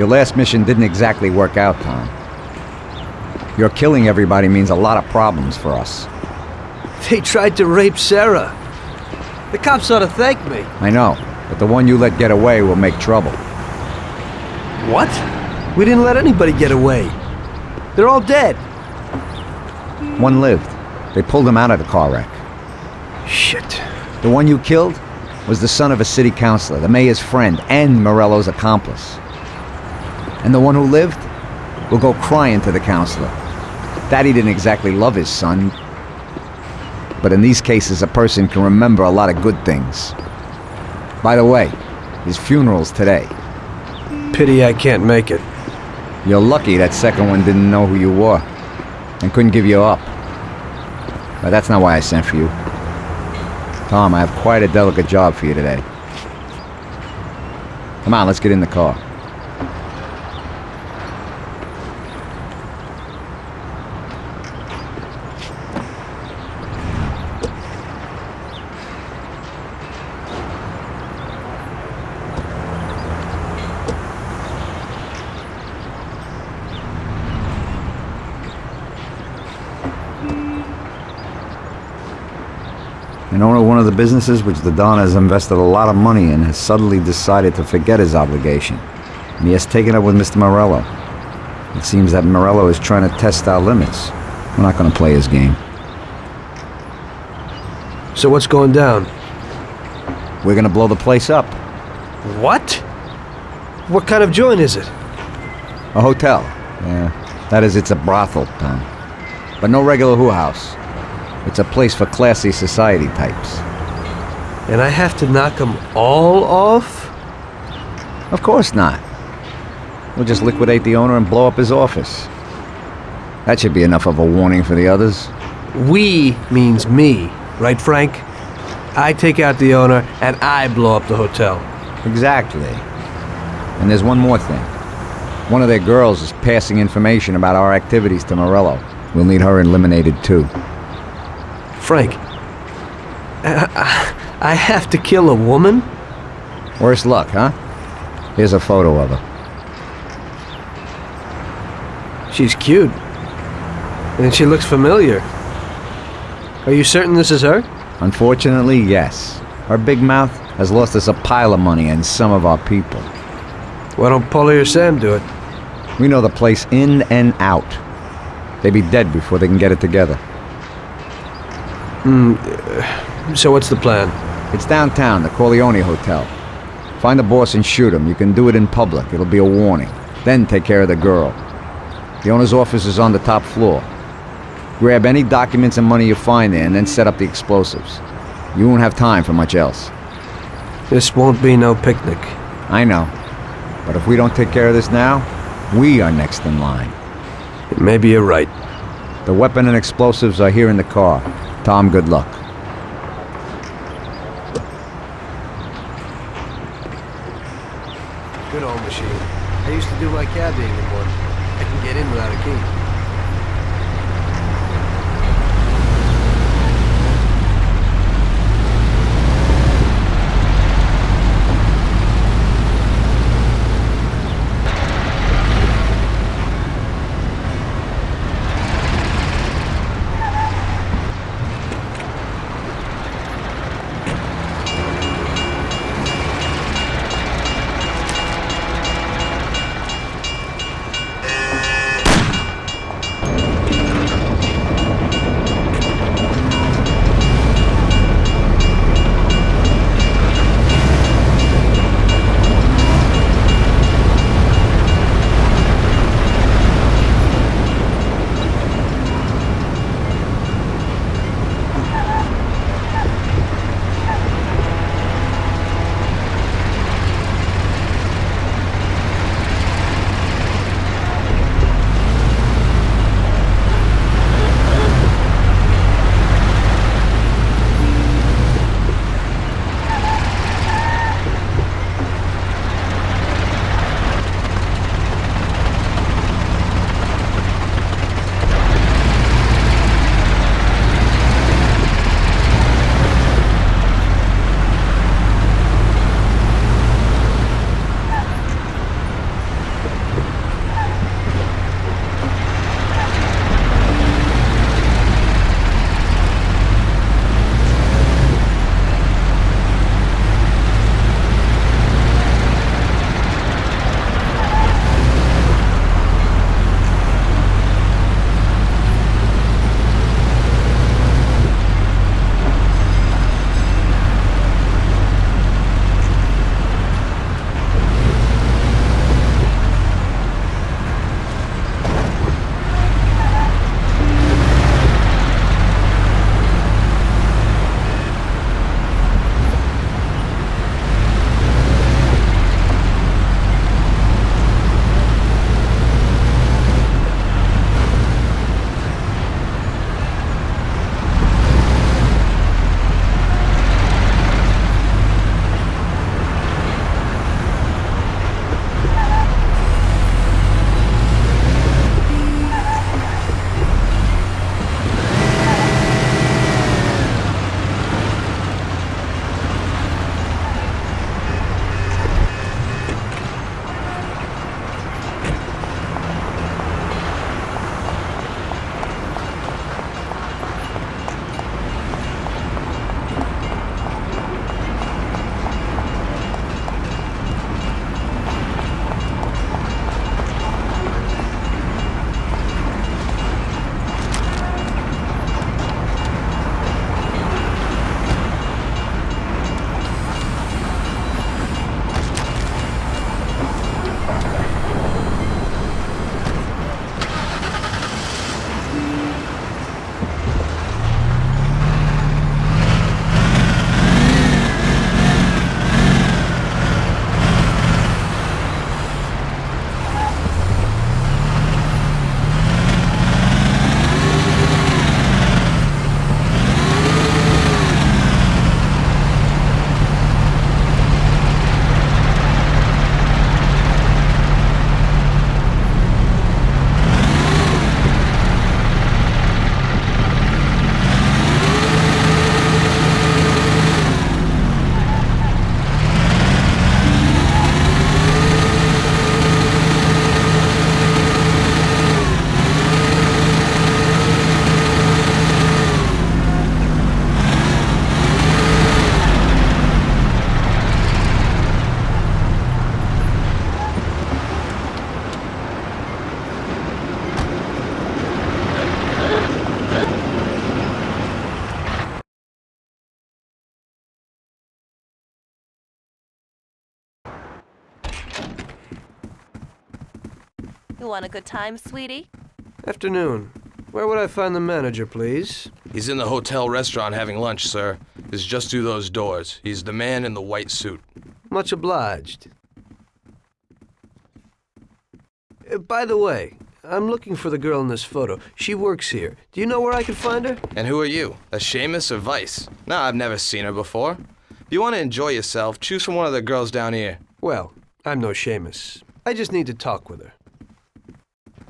Your last mission didn't exactly work out, Tom. Your killing everybody means a lot of problems for us. They tried to rape Sarah. The cops ought to thank me. I know, but the one you let get away will make trouble. What? We didn't let anybody get away. They're all dead. One lived. They pulled him out of the car wreck. Shit. The one you killed was the son of a city councilor, the mayor's friend, and Morello's accomplice. And the one who lived will go crying to the counselor. Daddy didn't exactly love his son, but in these cases a person can remember a lot of good things. By the way, his funeral's today. Pity I can't make it. You're lucky that second one didn't know who you were and couldn't give you up. But that's not why I sent for you. Tom, I have quite a delicate job for you today. Come on, let's get in the car. The businesses which the Don has invested a lot of money in has suddenly decided to forget his obligation. And he has taken up with Mr. Morello. It seems that Morello is trying to test our limits. We're not going to play his game. So what's going down? We're going to blow the place up. What? What kind of joint is it? A hotel. Yeah, that is, it's a brothel, Tom. But no regular who house. It's a place for classy society types. And I have to knock them all off? Of course not. We'll just liquidate the owner and blow up his office. That should be enough of a warning for the others. We means me, right, Frank? I take out the owner and I blow up the hotel. Exactly. And there's one more thing. One of their girls is passing information about our activities to Morello. We'll need her eliminated too. Frank, I, I have to kill a woman? Worse luck, huh? Here's a photo of her. She's cute. And she looks familiar. Are you certain this is her? Unfortunately, yes. Her big mouth has lost us a pile of money and some of our people. Why don't Paulie or Sam do it? We know the place in and out. They'd be dead before they can get it together. Hmm. So what's the plan? It's downtown, the Corleone Hotel. Find the boss and shoot him. You can do it in public. It'll be a warning. Then take care of the girl. The owner's office is on the top floor. Grab any documents and money you find there and then set up the explosives. You won't have time for much else. This won't be no picnic. I know. But if we don't take care of this now, we are next in line. Maybe you're right. The weapon and explosives are here in the car. Tom, good luck. Good old machine. I used to do want a good time, sweetie? Afternoon. Where would I find the manager, please? He's in the hotel restaurant having lunch, sir. It's just through those doors. He's the man in the white suit. Much obliged. Uh, by the way, I'm looking for the girl in this photo. She works here. Do you know where I can find her? And who are you? A shamus or Vice? No, I've never seen her before. If you want to enjoy yourself, choose from one of the girls down here. Well, I'm no shamus. I just need to talk with her.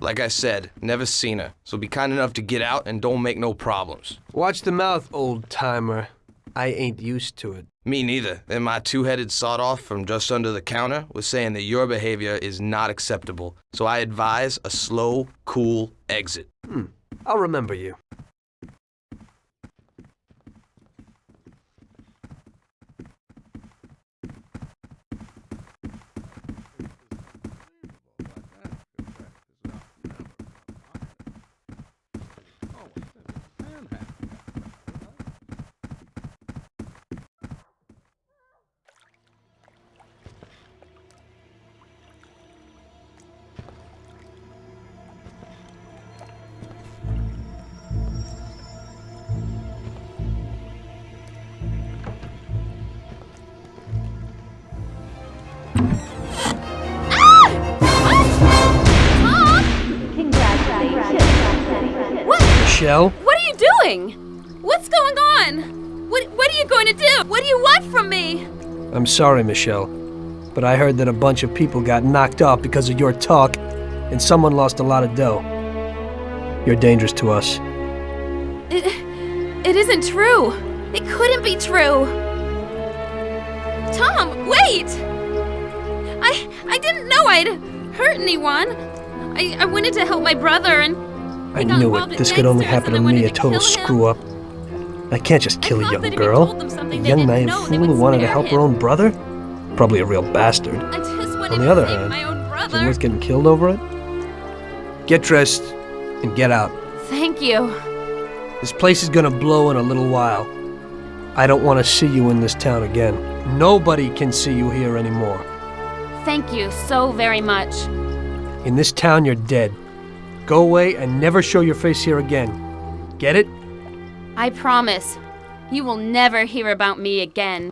Like I said, never seen her. So be kind enough to get out and don't make no problems. Watch the mouth, old timer. I ain't used to it. Me neither. And my two-headed sawed-off from just under the counter was saying that your behavior is not acceptable. So I advise a slow, cool exit. Hmm. I'll remember you. Michelle? What are you doing? What's going on? What What are you going to do? What do you want from me? I'm sorry, Michelle, but I heard that a bunch of people got knocked off because of your talk, and someone lost a lot of dough. You're dangerous to us. It It isn't true. It couldn't be true. Tom, wait! I I didn't know I'd hurt anyone. I I wanted to help my brother and I knew it. This could only happen to me, a total screw up. I can't just kill a young that if you girl. A young naive fool who wanted to help her own brother? Probably a real bastard. I just wanted On the other hand, Is it worth getting killed over it? Get dressed and get out. Thank you. This place is gonna blow in a little while. I don't want to see you in this town again. Nobody can see you here anymore. Thank you so very much. In this town, you're dead. Go away and never show your face here again. Get it? I promise. You will never hear about me again.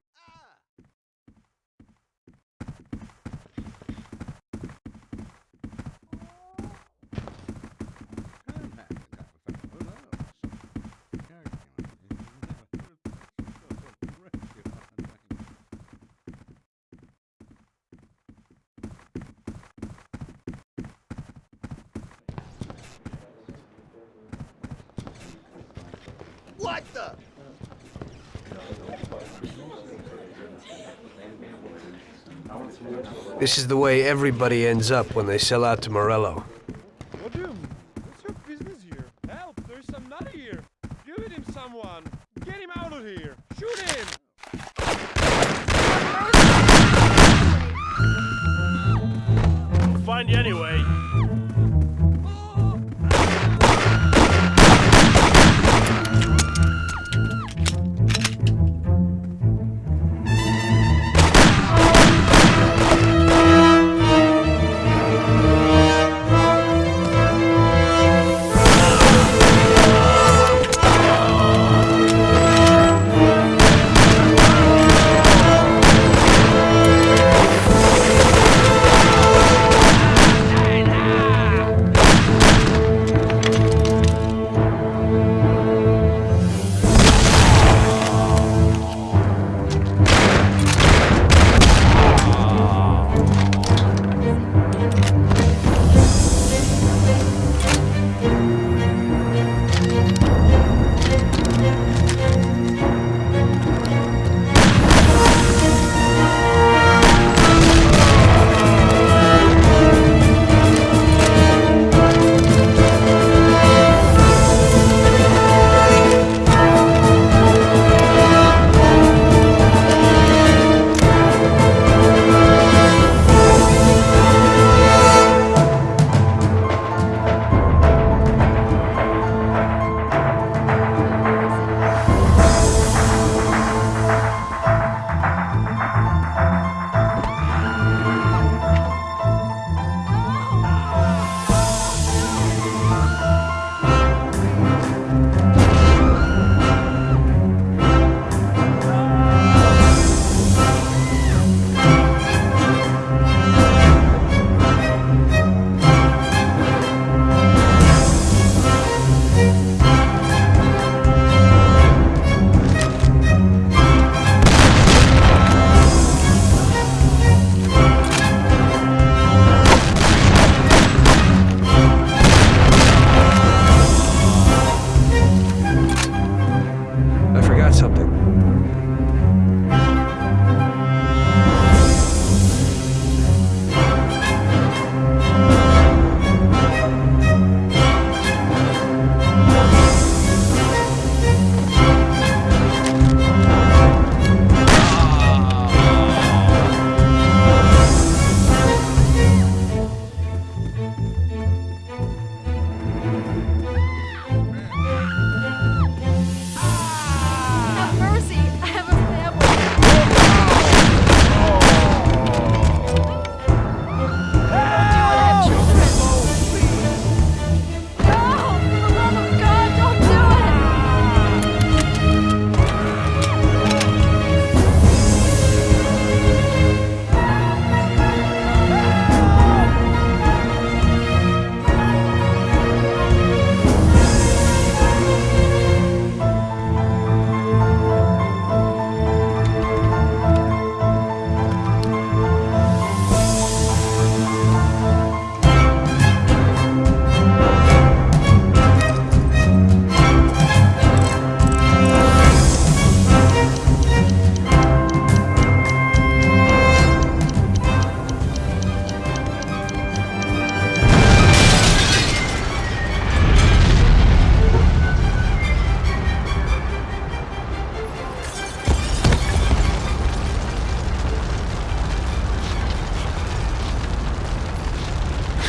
This is the way everybody ends up when they sell out to Morello.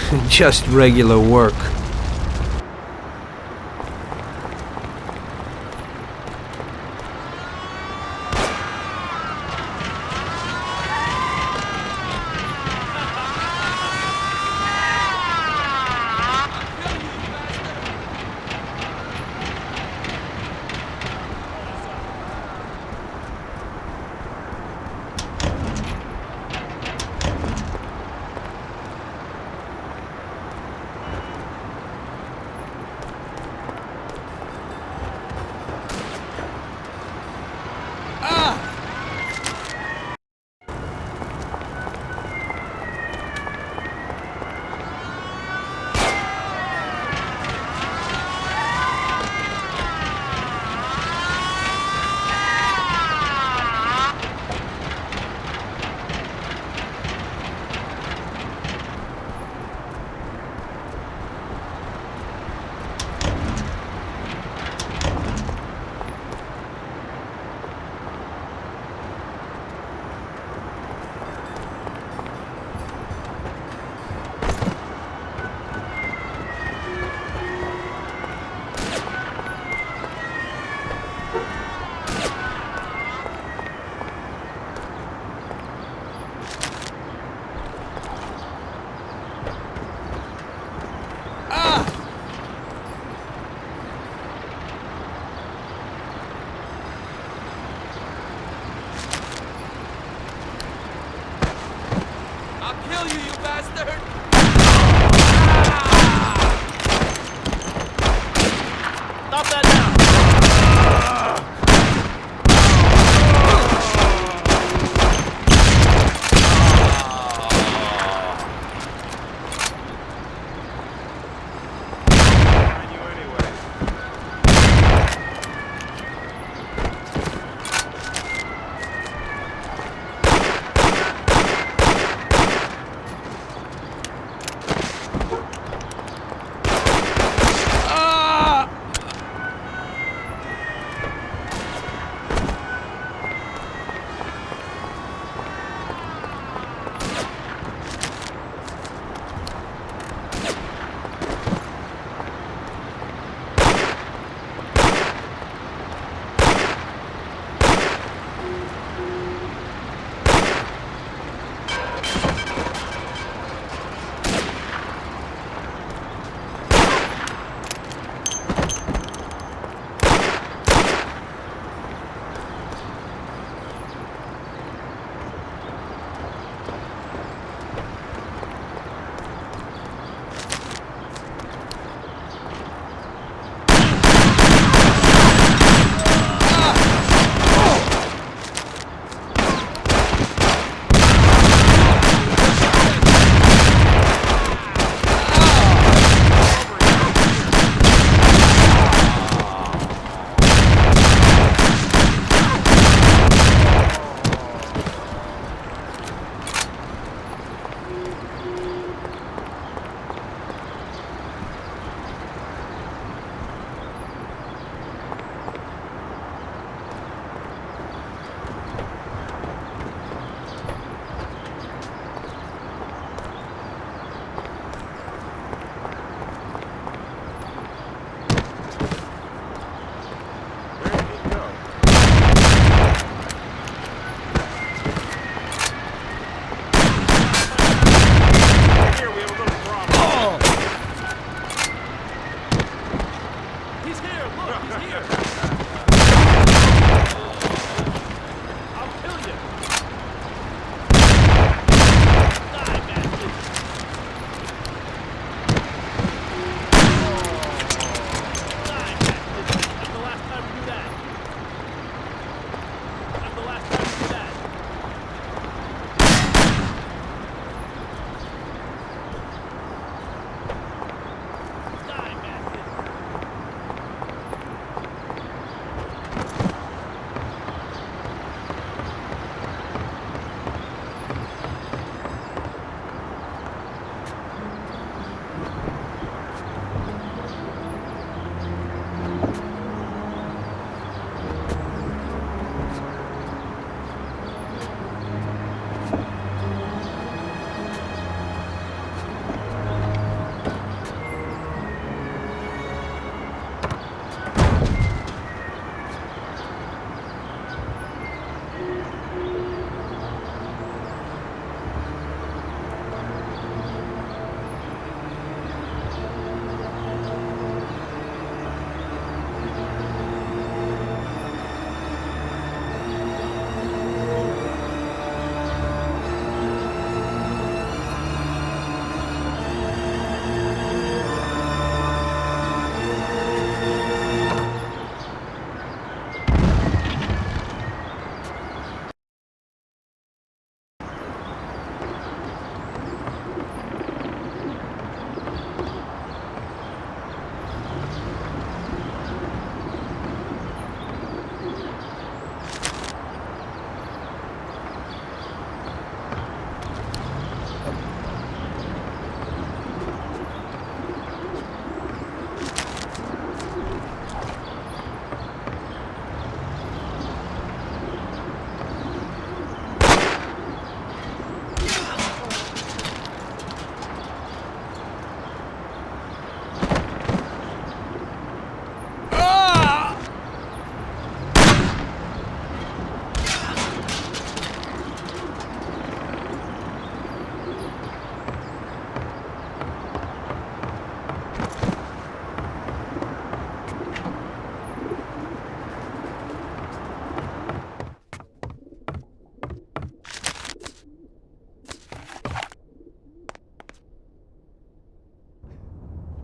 Just regular work.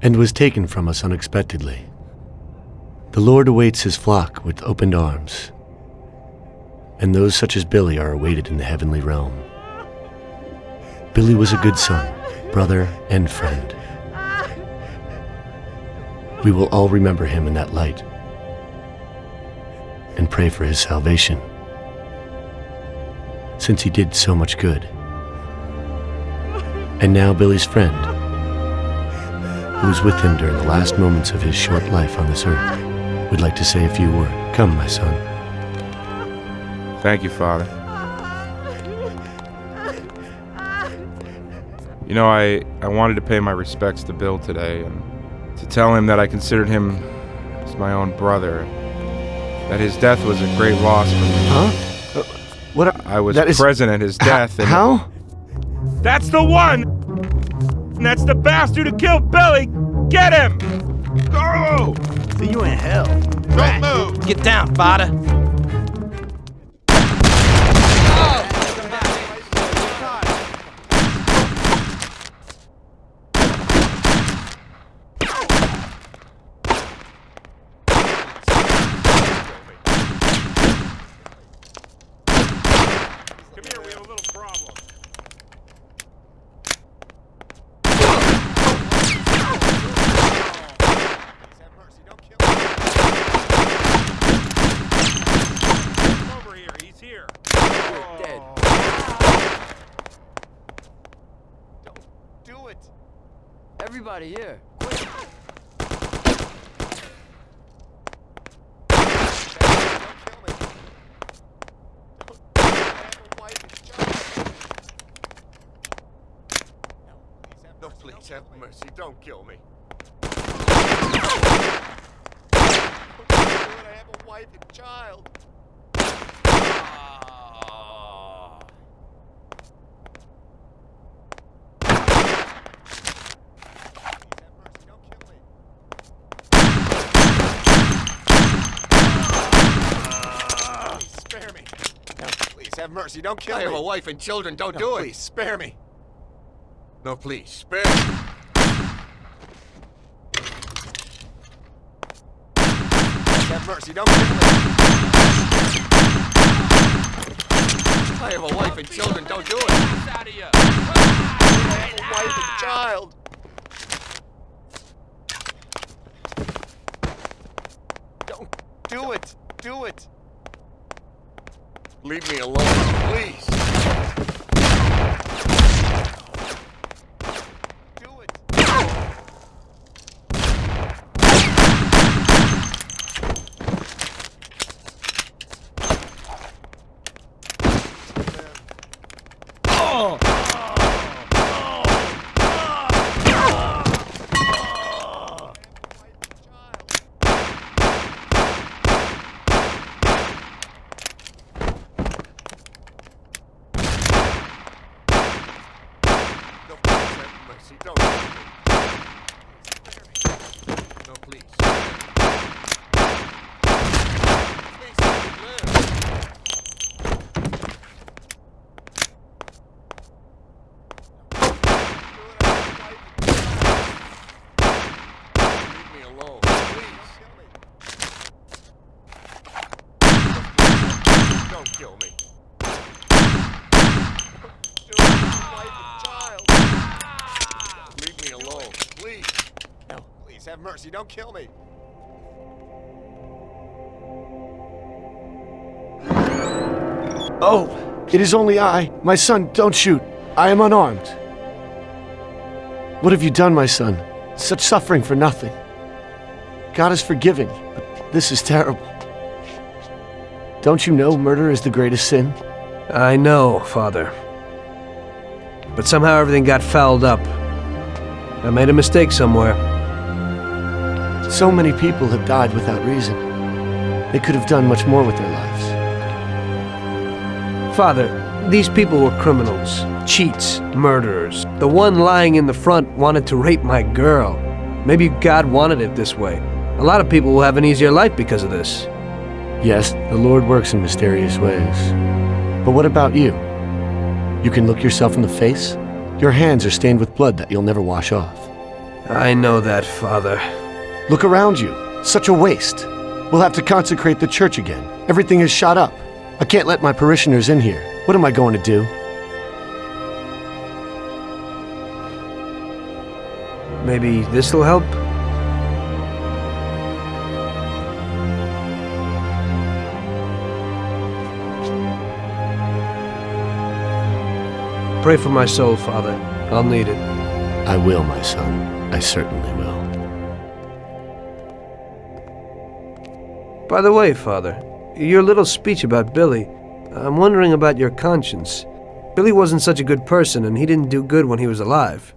And was taken from us unexpectedly. The Lord awaits his flock with opened arms, and those such as Billy are awaited in the heavenly realm. Billy was a good son, brother, and friend. We will all remember him in that light and pray for his salvation, since he did so much good. And now Billy's friend, who was with him during the last moments of his short life on this earth, would like to say a few words. Come, my son. Thank you, Father. You know, I, I wanted to pay my respects to Bill today and to tell him that I considered him as my own brother. That his death was a great loss for me. Huh? Uh, what? I was that is- present at his death. and How? That's the one! And that's the bastard who killed Billy! Get him! Go! See you in hell. Don't move! Get down, Fada! Come here, we have a little problem. Come over here, he's here. dead. Do it! Everybody here. No, please mercy. Don't kill me. I have a wife and child. Spare me. Please have mercy. Don't kill I me. I have a wife and children. Don't No, do it. Please spare me. No, please, spare me. Mercy. Don't. I have a wife and children. Don't do it. I have a wife and child. Don't do it. Do it. Leave me alone, please. Do it. No, please, have mercy. Don't do it. No, please. Please, let me live. Leave me alone, please. Don't kill me. Leave me alone, please. No, please have mercy. Don't kill me. Oh, it is only I. My son, don't shoot. I am unarmed. What have you done, my son? Such suffering for nothing. God is forgiving, but this is terrible. Don't you know murder is the greatest sin? I know, Father. But somehow everything got fouled up. I made a mistake somewhere. So many people have died without reason. They could have done much more with their lives. Father, these people were criminals, cheats, murderers. The one lying in the front wanted to rape my girl. Maybe God wanted it this way. A lot of people will have an easier life because of this. Yes, the Lord works in mysterious ways. But what about you? You can look yourself in the face? Your hands are stained with blood that you'll never wash off. I know that, Father. Look around you. Such a waste. We'll have to consecrate the church again. Everything is shot up. I can't let my parishioners in here. What am I going to do? Maybe this'll help? Pray for my soul, Father. I'll need it. I will, my son. I certainly will. By the way, Father, your little speech about Billy, I'm wondering about your conscience. Billy wasn't such a good person, and he didn't do good when he was alive.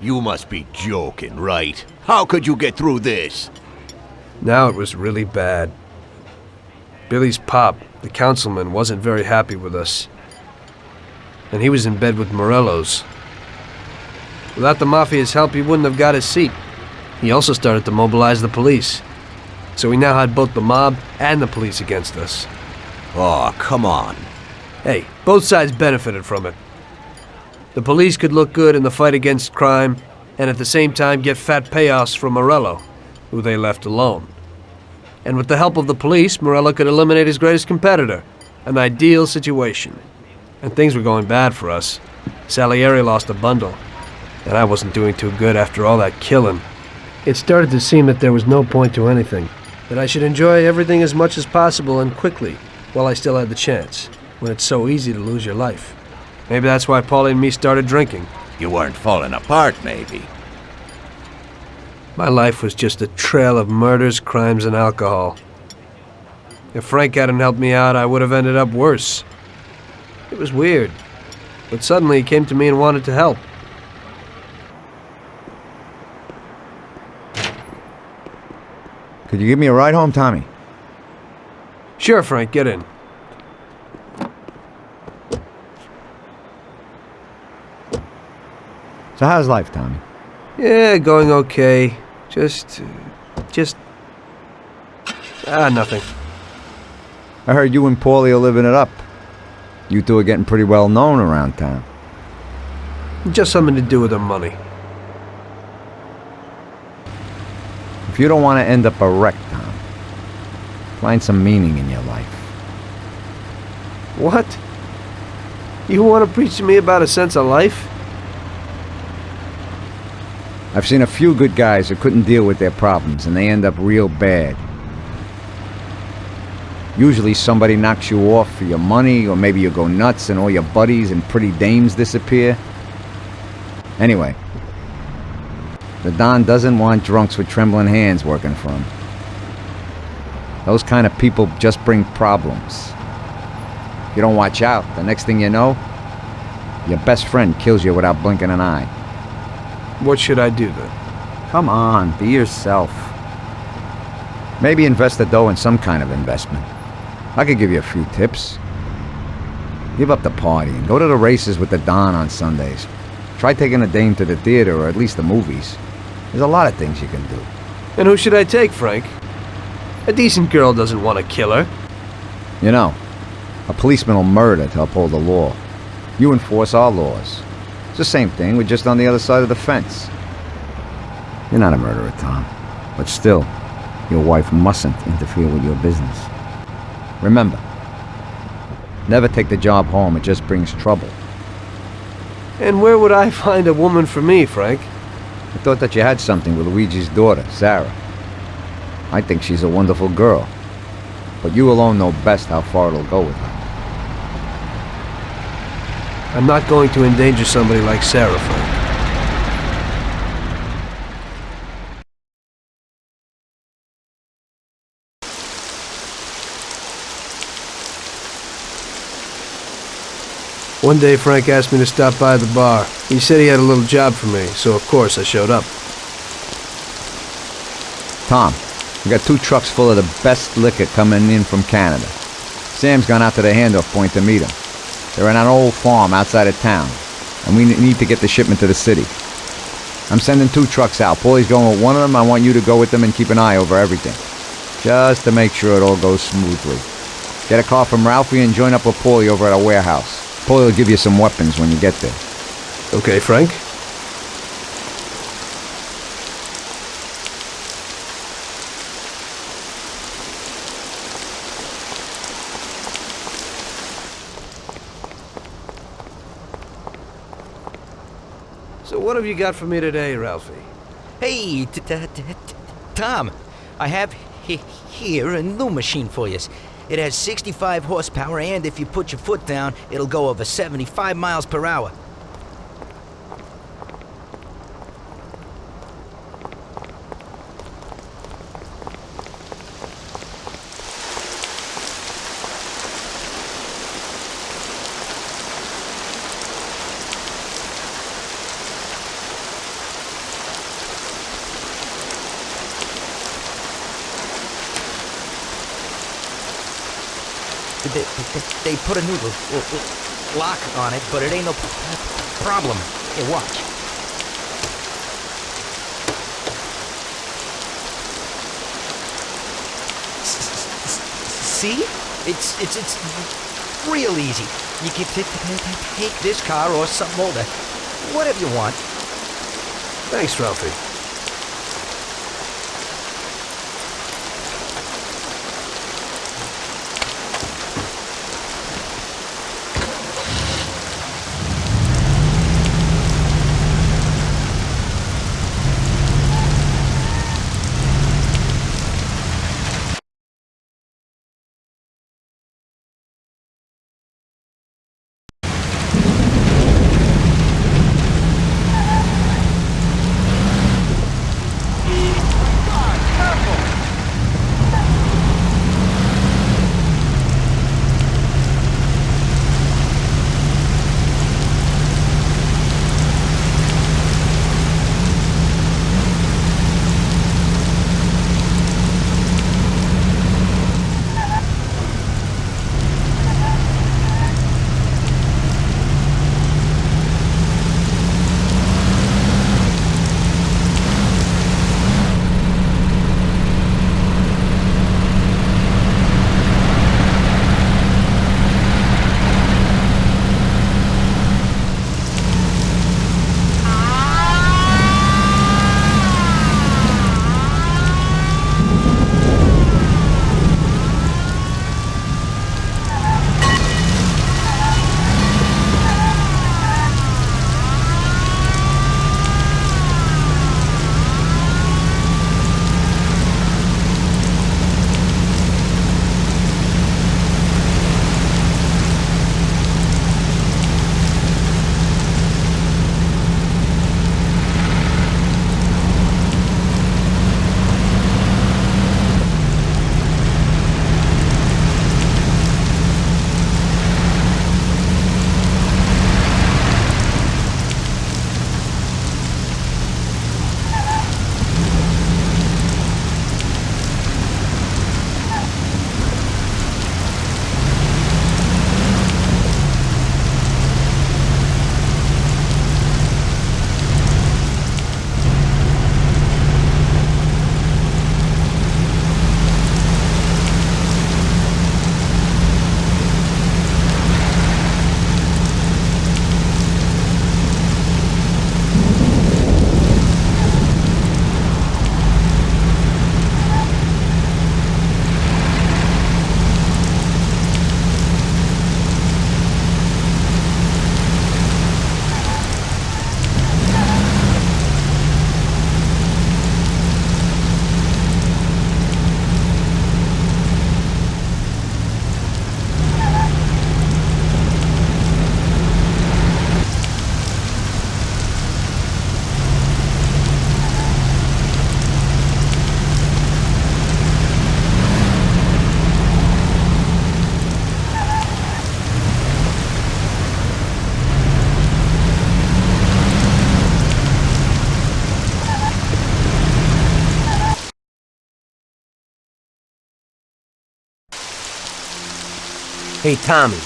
You must be joking, right? How could you get through this? Now it was really bad. Billy's pop, the councilman, wasn't very happy with us. And he was in bed with Morello's. Without the Mafia's help, he wouldn't have got his seat. He also started to mobilize the police. So we now had both the mob and the police against us. Oh, come on. Hey, both sides benefited from it. The police could look good in the fight against crime, and at the same time get fat payoffs from Morello, who they left alone. And with the help of the police, Morello could eliminate his greatest competitor. An ideal situation. And things were going bad for us. Salieri lost a bundle. and I wasn't doing too good after all that killing. It started to seem that there was no point to anything, that I should enjoy everything as much as possible and quickly, while I still had the chance, when it's so easy to lose your life. Maybe that's why Paulie and me started drinking. You weren't falling apart, maybe. My life was just a trail of murders, crimes, and alcohol. If Frank hadn't helped me out, I would have ended up worse. It was weird, but suddenly he came to me and wanted to help. Could you give me a ride home, Tommy? Sure, Frank, get in. So how's life, Tommy? Yeah, going okay. Just. just. Ah, nothing. I heard you and Paulie are living it up. You two are getting pretty well known around town. Just something to do with the money. If you don't want to end up a wreck, Tom, find some meaning in your life. What? You want to preach to me about a sense of life? I've seen a few good guys who couldn't deal with their problems and they end up real bad. Usually somebody knocks you off for your money, or maybe you go nuts and all your buddies and pretty dames disappear. Anyway, the Don doesn't want drunks with trembling hands working for him. Those kind of people just bring problems. If you don't watch out, the next thing you know, your best friend kills you without blinking an eye. What should I do then? Come on, be yourself. Maybe invest the dough in some kind of investment. I could give you a few tips. Give up the party and go to the races with the Don on Sundays. Try taking a dame to the theater or at least the movies. There's a lot of things you can do. And who should I take, Frank? A decent girl doesn't want a killer. You know, a policeman will murder to uphold the law. You enforce our laws. It's the same thing, we're just on the other side of the fence. You're not a murderer, Tom. But still, your wife mustn't interfere with your business. Remember, never take the job home, it just brings trouble. And where would I find a woman for me, Frank? I thought that you had something with Luigi's daughter, Sarah. I think she's a wonderful girl. But you alone know best how far it'll go with her. I'm not going to endanger somebody like Sarah, One day, Frank asked me to stop by the bar. He said he had a little job for me, so of course I showed up. Tom, we got two trucks full of the best liquor coming in from Canada. Sam's gone out to the handoff point to meet him. They're in an old farm outside of town, and we need to get the shipment to the city. I'm sending two trucks out. Paulie's going with one of them. I want you to go with them and keep an eye over everything. Just to make sure it all goes smoothly. Get a call from Ralphie and join up with Paulie over at our warehouse. Paulie will give you some weapons when you get there. Okay, Frank? Have you got for me today, Ralphie? Hey, t- t- t- Tom, I have he- here a new machine for you. It has 65 horsepower, and if you put your foot down, it'll go over 75 miles per hour. They, they, a l- lock on it, but it ain't no problem. Here, watch. See? It's it's it's real easy. You can take this car or something older, whatever you want. Thanks, Ralphie. Hey, Tommy.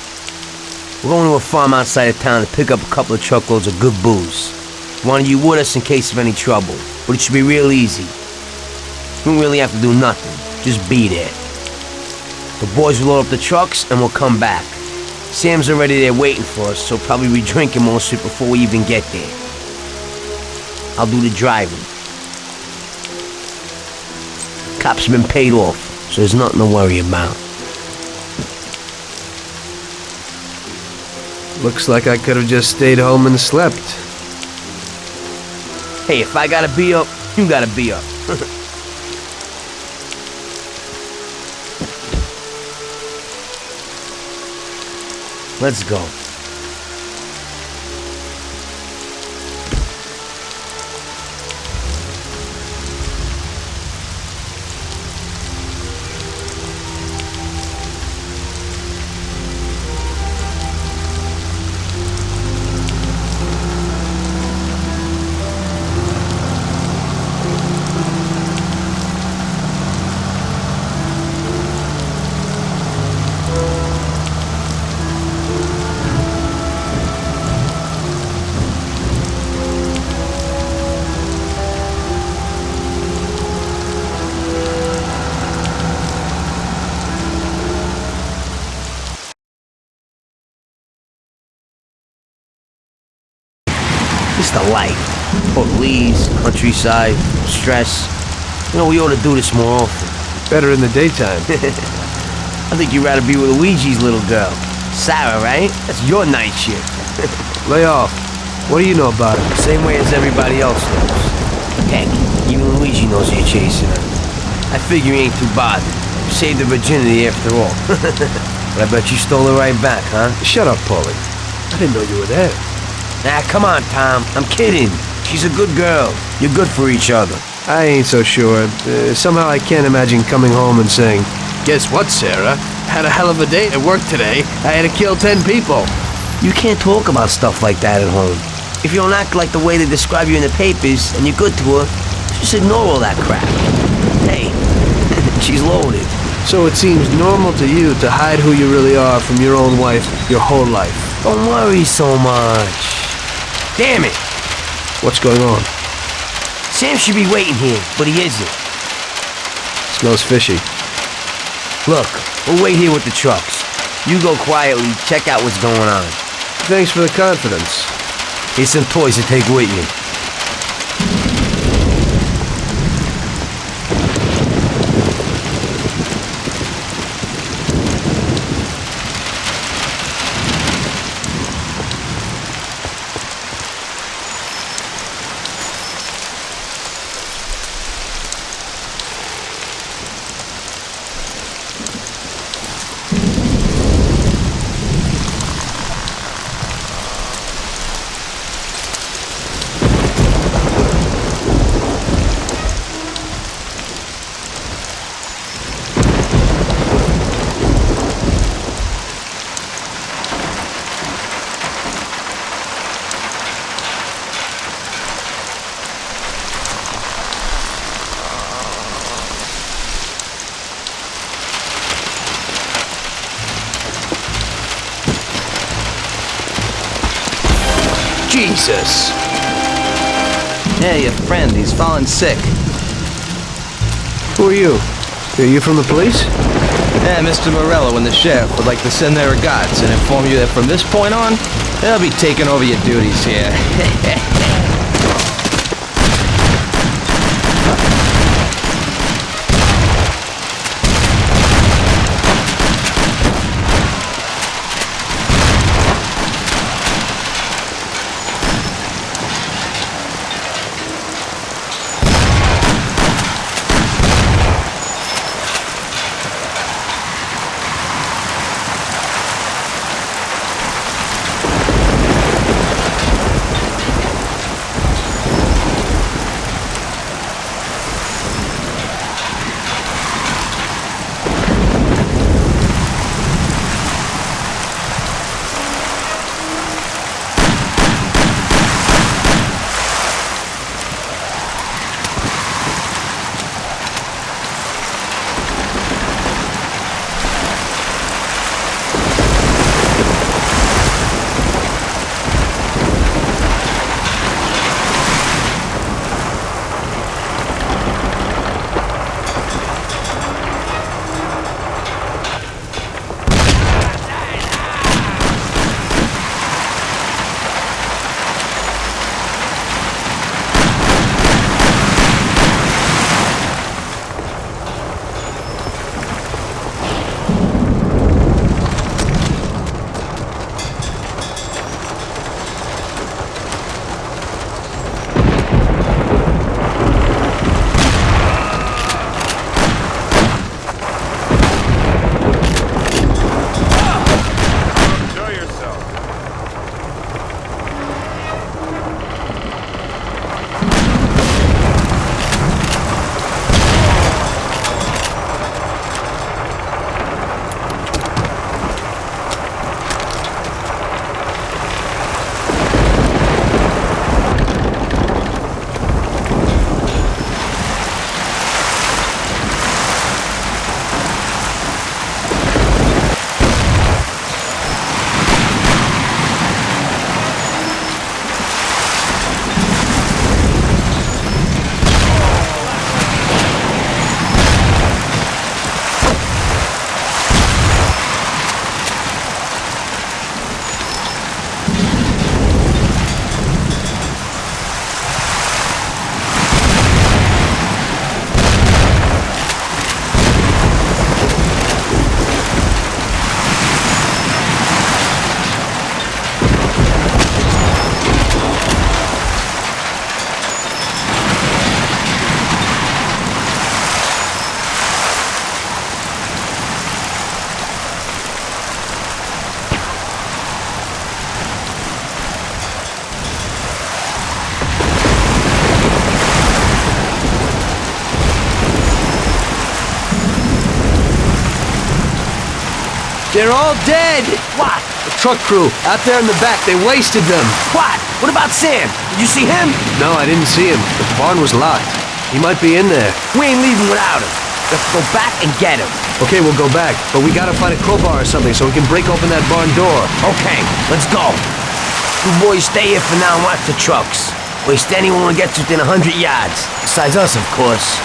We're going to a farm outside of town to pick up a couple of truckloads of good booze. Wanted you with us in case of any trouble, but it should be real easy. We don't really have to do nothing. Just be there. The boys will load up the trucks and we'll come back. Sam's already there waiting for us, so probably be drinking most of it before we even get there. I'll do the driving. Cops have been paid off, so there's nothing to worry about. Looks like I could have just stayed home and slept. Hey, if I gotta be up, you gotta be up. Let's go. Countryside, stress. You know, we ought to do this more often. Better in the daytime. I think you'd rather be with Luigi's little girl. Sarah, right? That's your night shift. Lay off. What do you know about it? Same way as everybody else knows. Heck, even Luigi knows you're chasing her. I figure you ain't too bothered. You saved her virginity after all. but I bet you stole her right back, huh? Shut up, Paulie. I didn't know you were there. Nah, come on, Tom. I'm kidding. She's a good girl. You're good for each other. I ain't so sure. Uh, somehow I can't imagine coming home and saying, Guess what, Sarah? Had a hell of a day at work today. I had to kill ten people. You can't talk about stuff like that at home. If you don't act like the way they describe you in the papers and you're good to her, just ignore all that crap. Hey, she's loaded. So it seems normal to you to hide who you really are from your own wife your whole life. Don't worry so much. Damn it! What's going on? Sam should be waiting here, but he isn't. Smells fishy. Look, we'll wait here with the trucks. You go quietly, check out what's going on. Thanks for the confidence. Here's some toys to take with you. Jesus! Yeah, your friend, he's fallen sick. Who are you? Are you from the police? Yeah, Mr. Morello and the sheriff would like to send their regards and inform you that from this point on, they'll be taking over your duties here. They're all dead! What? The truck crew, out there in the back, they wasted them. What? What about Sam? Did you see him? No, I didn't see him. The barn was locked. He might be in there. We ain't leaving without him. Let's go back and get him. Okay, we'll go back, but we gotta find a crowbar or something so we can break open that barn door. Okay, let's go. You boys stay here for now and watch the trucks. Waste anyone who gets within a hundred yards. Besides us, of course.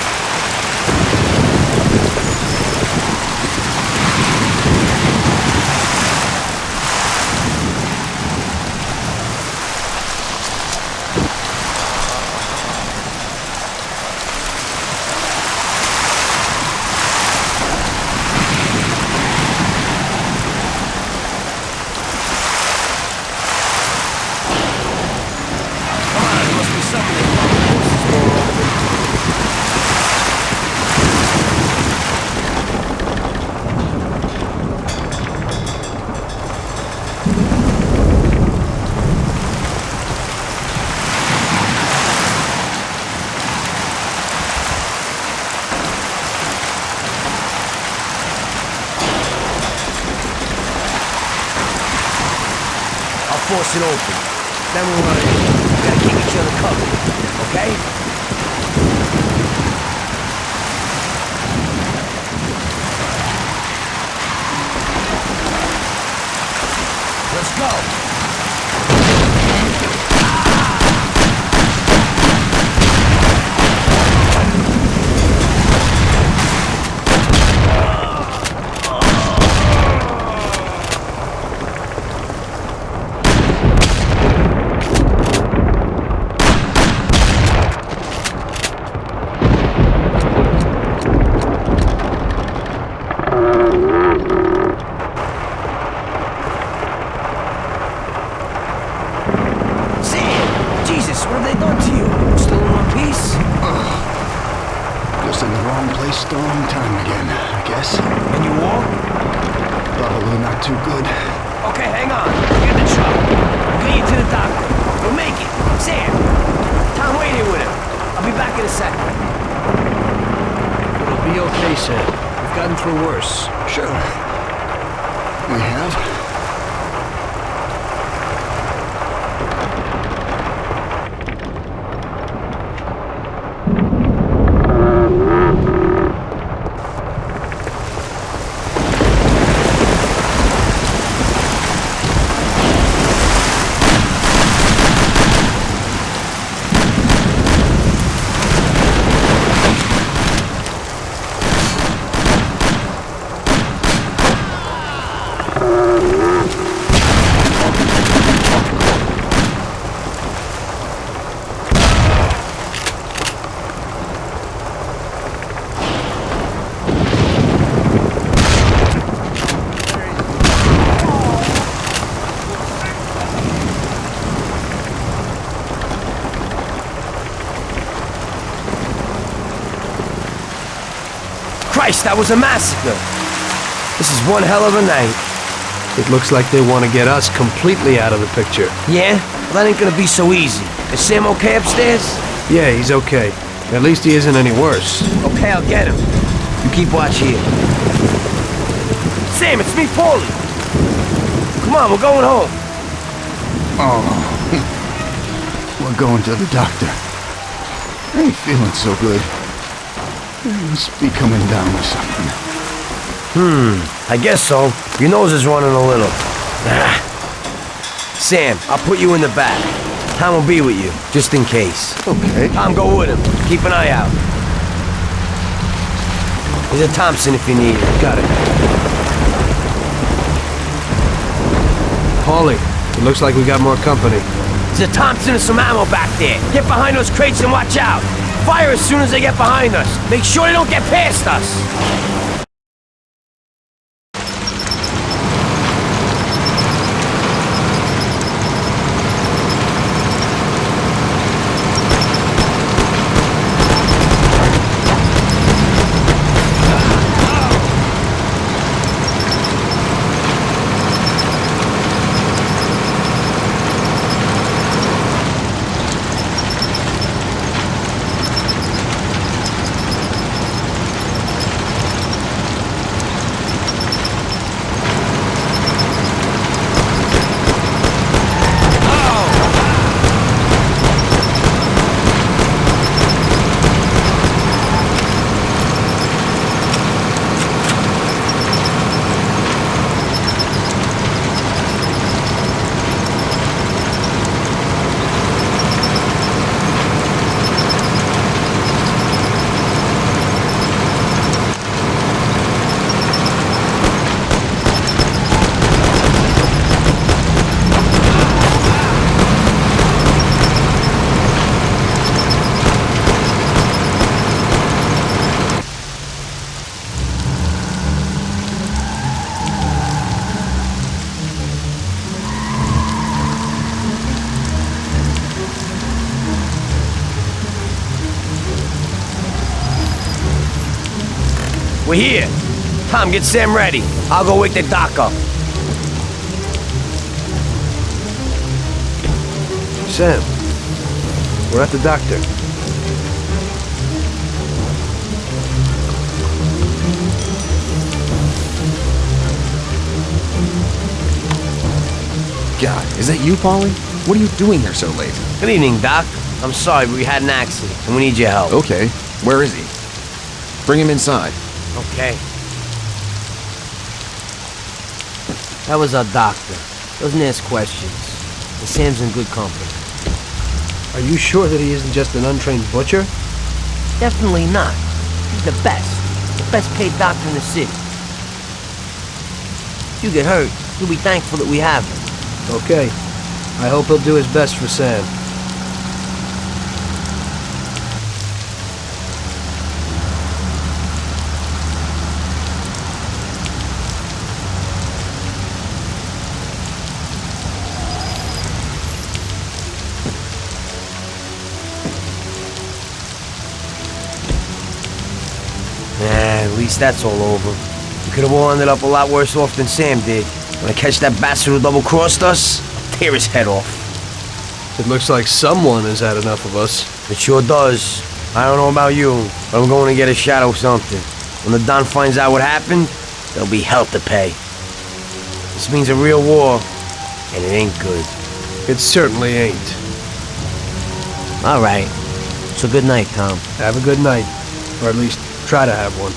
Christ, that was a massacre. This is one hell of a night. It looks like they want to get us completely out of the picture. Yeah? Well, that ain't gonna be so easy. Is Sam okay upstairs? Yeah, he's okay. At least he isn't any worse. Okay, I'll get him. You keep watch here. Sam, it's me, Paulie. Come on, we're going home. Oh. We're going to the doctor. I ain't feeling so good. Must be coming down with something. Hmm, I guess so. Your nose is running a little. Ah. Sam, I'll put you in the back. Tom will be with you, just in case. Okay. Tom, go with him. Keep an eye out. There's a Thompson if you need it. Got it. Paulie, it looks like we got more company. There's a Thompson and some ammo back there. Get behind those crates and watch out. Fire as soon as they get behind us. Make sure they don't get past us. Tom, get Sam ready. I'll go wake the doc up. Sam, we're at the doctor. God, is that you, Paulie? What are you doing here so late? Good evening, Doc. I'm sorry, but we had an accident, and we need your help. Okay, where is he? Bring him inside. Okay. That was our doctor. Doesn't ask questions. And Sam's in good company. Are you sure that he isn't just an untrained butcher? Definitely not. He's the best. The best paid doctor in the city. If you get hurt, you'll be thankful that we have him. Okay. I hope he'll do his best for Sam. That's all over. We could have all ended up a lot worse off than Sam did. When I catch that bastard who double-crossed us, I'll tear his head off. It looks like someone has had enough of us. It sure does. I don't know about you, but I'm going to get a shot of something. When the Don finds out what happened, there'll be hell to pay. This means a real war, and it ain't good. It certainly ain't. All right. So good night, Tom. Have a good night. Or at least try to have one.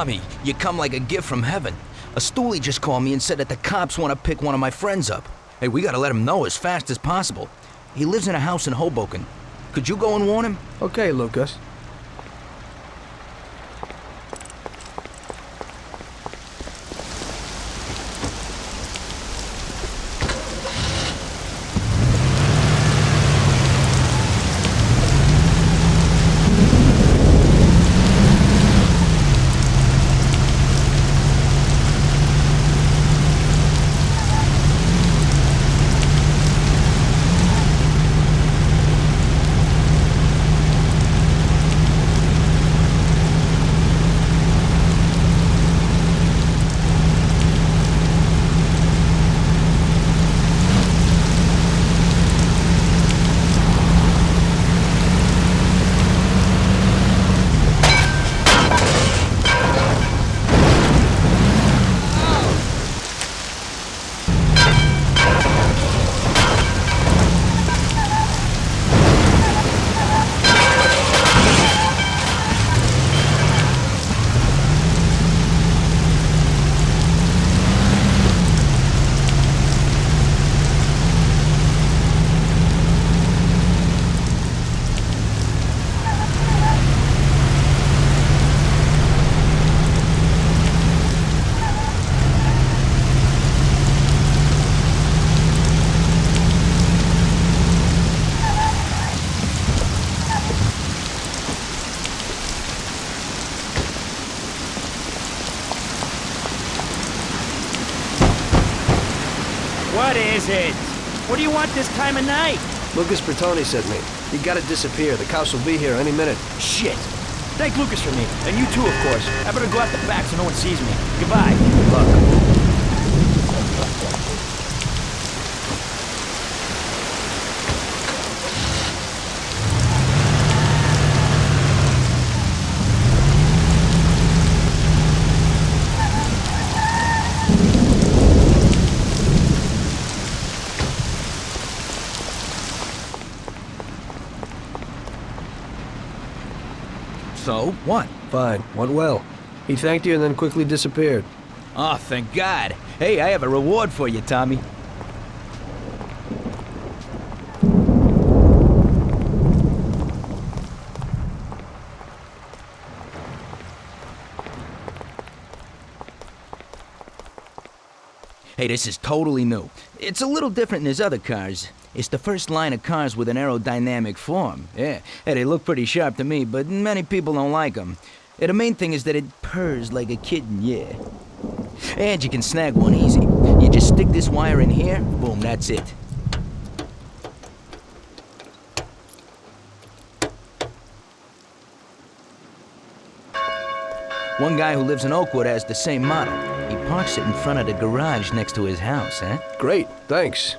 You come like a gift from heaven. A stoolie just called me and said that the cops want to pick one of my friends up. Hey, we gotta let him know as fast as possible. He lives in a house in Hoboken. Could you go and warn him? Okay, Lucas. What is it? What do you want this time of night? Lucas Bertoni sent me. You gotta disappear. The cops will be here any minute. Shit. Thank Lucas for me. And you too, of course. I better go out the back so no one sees me. Goodbye. Look. So, what? Fine. Went well. He thanked you and then quickly disappeared. Oh, thank God. Hey, I have a reward for you, Tommy. Hey, this is totally new. It's a little different than his other cars. It's the first line of cars with an aerodynamic form. Yeah, hey, they look pretty sharp to me, but many people don't like them. Yeah, the main thing is that it purrs like a kitten, yeah. And you can snag one easy. You just stick this wire in here, boom, that's it. One guy who lives in Oakwood has the same model. He parks it in front of the garage next to his house, eh? Great, thanks.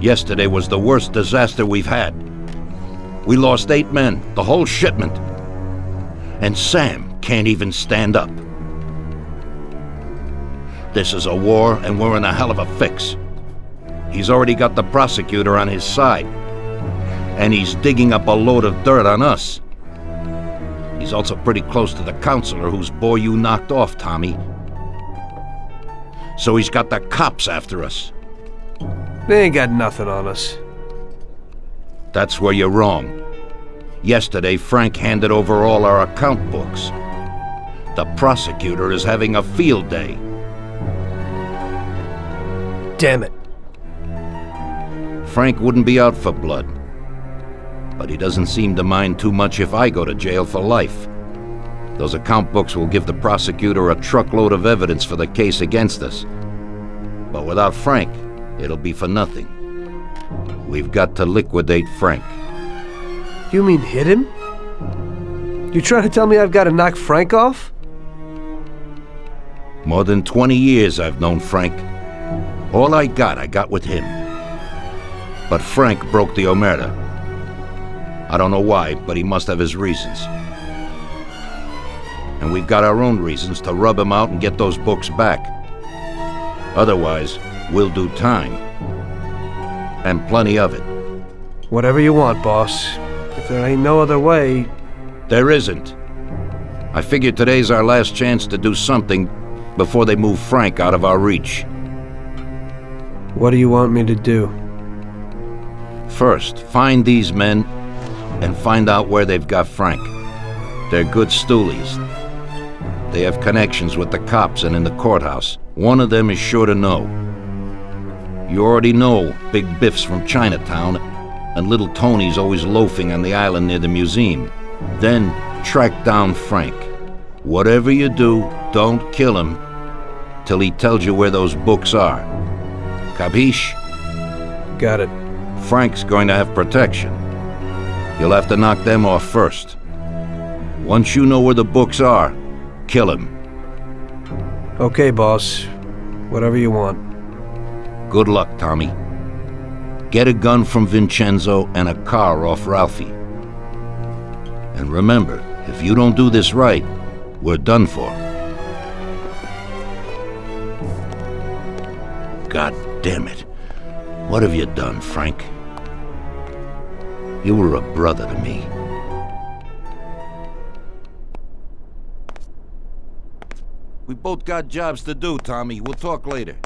Yesterday was the worst disaster we've had. We lost eight men, the whole shipment. And Sam can't even stand up. This is a war, and we're in a hell of a fix. He's already got the prosecutor on his side. And he's digging up a load of dirt on us. He's also pretty close to the counselor whose boy you knocked off, Tommy. So he's got the cops after us. They ain't got nothing on us. That's where you're wrong. Yesterday, Frank handed over all our account books. The prosecutor is having a field day. Damn it. Frank wouldn't be out for blood. But he doesn't seem to mind too much if I go to jail for life. Those account books will give the prosecutor a truckload of evidence for the case against us. But without Frank, it'll be for nothing. We've got to liquidate Frank. You mean hit him? You trying to tell me I've got to knock Frank off? More than 20 years I've known Frank. All I got, I got with him. But Frank broke the Omerta. I don't know why, but he must have his reasons. And we've got our own reasons to rub him out and get those books back. Otherwise, we'll do time. And plenty of it. Whatever you want, boss. If there ain't no other way... There isn't. I figure today's our last chance to do something before they move Frank out of our reach. What do you want me to do? First, find these men and find out where they've got Frank. They're good stoolies. They have connections with the cops and in the courthouse. One of them is sure to know. You already know Big Biff's from Chinatown, and Little Tony's always loafing on the island near the museum. Then track down Frank. Whatever you do, don't kill him till he tells you where those books are. Capiche? Got it. Frank's going to have protection. You'll have to knock them off first. Once you know where the books are, kill him. Okay, boss. Whatever you want. Good luck, Tommy. Get a gun from Vincenzo and a car off Ralphie. And remember, if you don't do this right, we're done for. God damn it. What have you done, Frank? You were a brother to me. We both got jobs to do, Tommy. We'll talk later.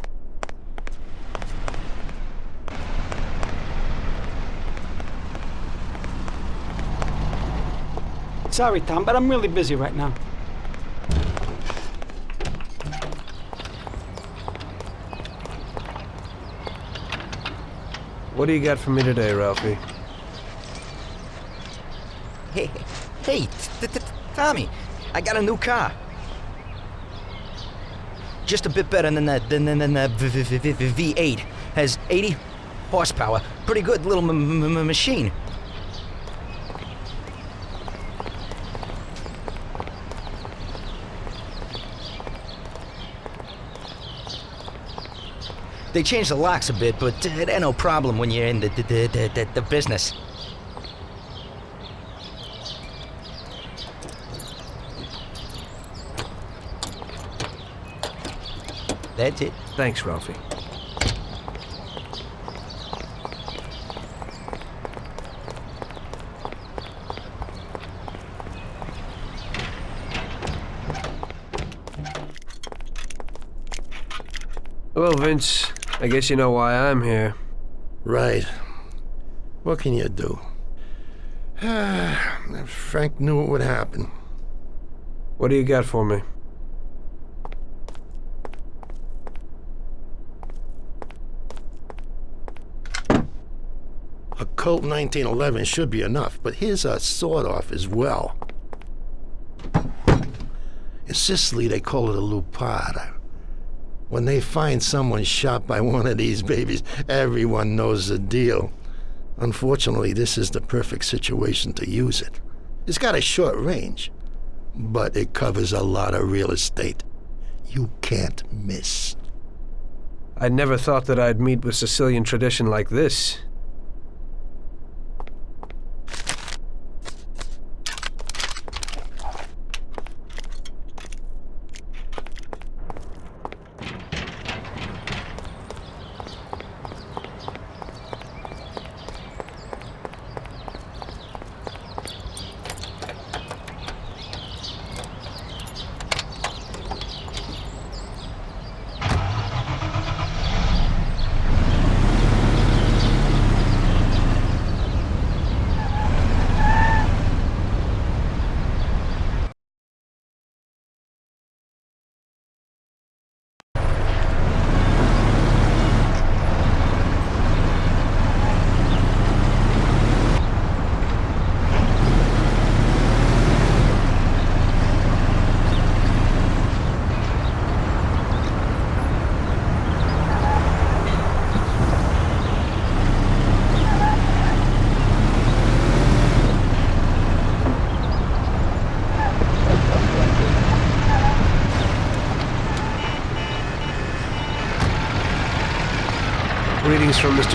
Sorry, Tom, but I'm really busy right now. What do you got for me today, Ralphie? Hey, hey, t- t- t- Tommy, I got a new car. Just a bit better than that, than, than, than the v- v- v- v- V8. Has 80 horsepower. Pretty good little m- m- m- machine. They changed the locks a bit, but uh, it ain't no problem when you're in the, the, the, the, the business. That's it. Thanks, Ralphie. Well, Vince, I guess you know why I'm here. Right. What can you do? Frank knew what would happen. What do you got for me? A Colt 1911 should be enough, but here's a sawed-off as well. In Sicily, they call it a lupara. When they find someone shot by one of these babies, everyone knows the deal. Unfortunately, this is the perfect situation to use it. It's got a short range, but it covers a lot of real estate. You can't miss. I never thought that I'd meet with Sicilian tradition like this.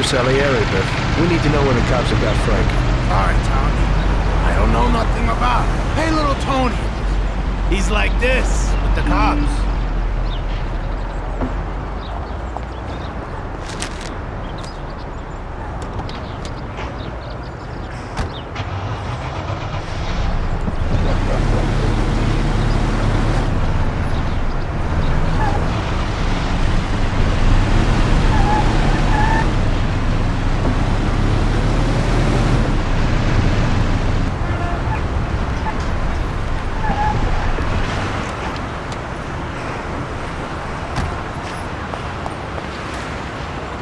Greetings from Mr. Salieri, Biff. We need to know where the cops have got Frank. Sorry, Tommy. I don't know nothing about it. Hey, little Tony. He's like this with the cops.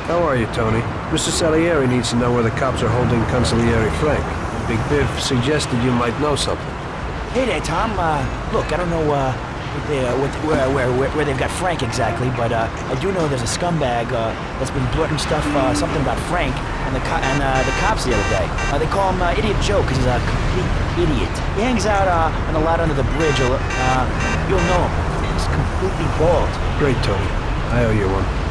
How are you, Tony? Mr. Salieri needs to know where the cops are holding Consigliere Frank. Big Biff suggested you might know something. Hey there, Tom. Uh, look, I don't know uh, they, uh, what, where, where, where, where they've got Frank exactly, but uh, I do know there's a scumbag uh, that's been blurting stuff, uh, something about Frank and the co- and uh, the cops the other day. Uh, they call him uh, Idiot Joe because he's a complete idiot. He hangs out uh, on the lot under the bridge. Uh, you'll know him. He's completely bald. Great, Tony. I owe you one.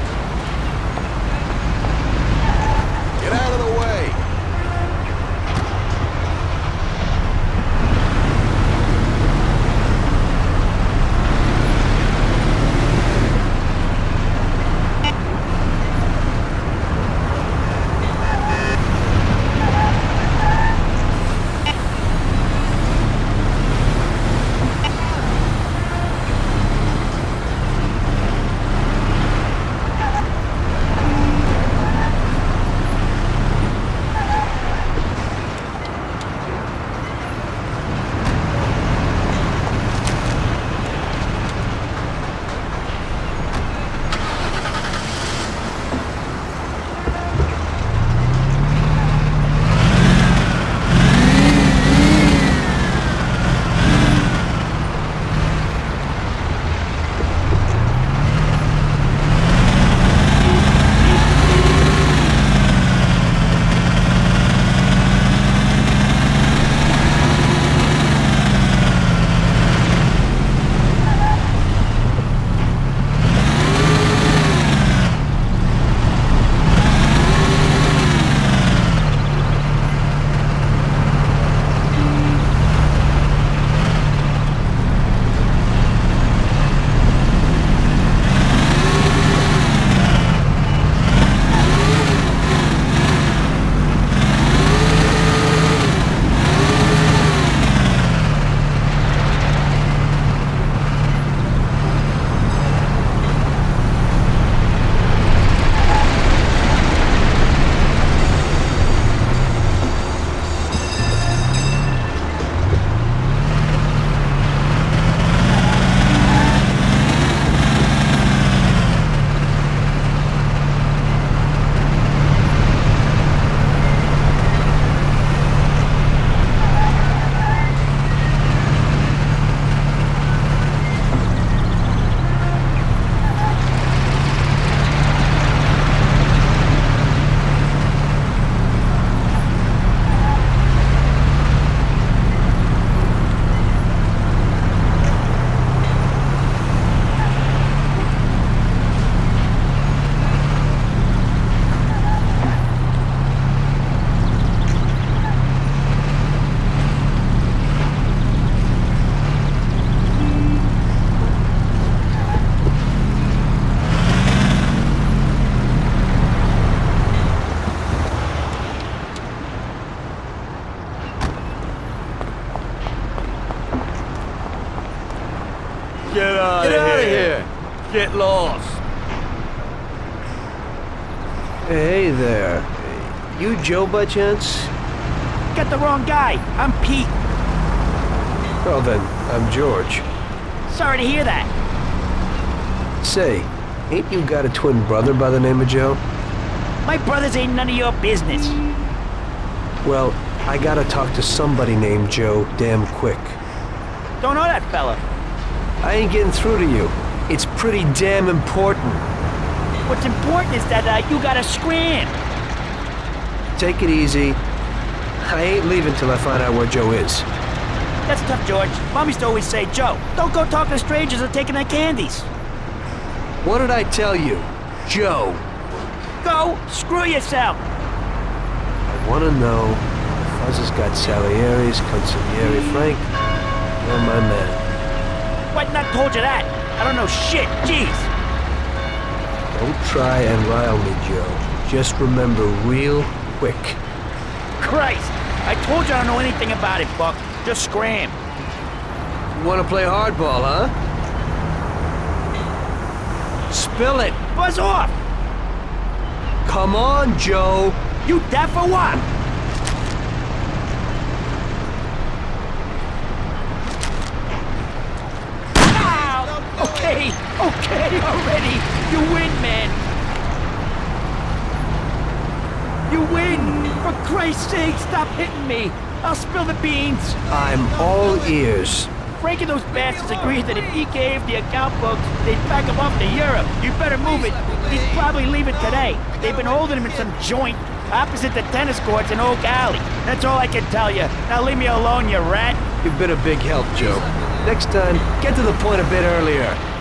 By chance? Got the wrong guy. I'm Pete. Well then, I'm George. Sorry to hear that. Say, ain't you got a twin brother by the name of Joe? My brothers ain't none of your business. Well, I gotta talk to somebody named Joe damn quick. Don't know that fella. I ain't getting through to you. It's pretty damn important. What's important is that uh, you gotta scram. Take it easy. I ain't leaving till I find out where Joe is. That's tough, George. Mom used to always say, Joe, don't go talking to strangers or taking their candies. What did I tell you? Joe. Go screw yourself. I wanna know if Fuzz has got Salieri's, Consigliere Frank. You're my man. What? Not told you that. I don't know shit. Jeez. Don't try and rile me, Joe. Just remember real quick. Christ. I told you I don't know anything about it, Buck. Just scram. You wanna play hardball, huh? Spill it! Buzz off! Come on, Joe! You deaf or what? Ow! Okay, okay already. You win, man. You win! For Christ's sake, stop hitting me! I'll spill the beans! I'm all ears. Frank and those bastards agreed that if he gave the account books, they'd pack him off to Europe. You better move it. He's probably leaving today. They've been holding him in some joint opposite the tennis courts in Oak Alley. That's all I can tell you. Now leave me alone, you rat. You've been a big help, Joe. Next time, get to the point a bit earlier.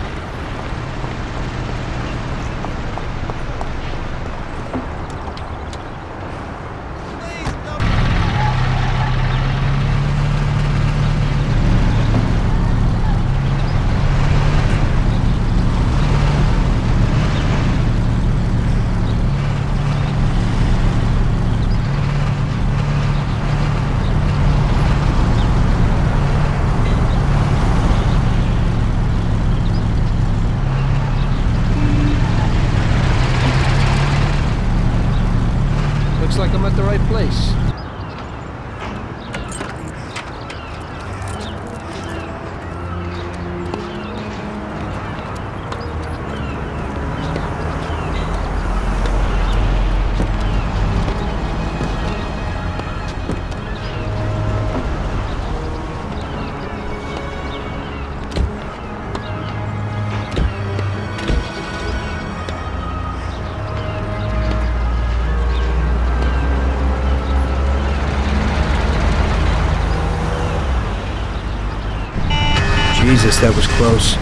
close.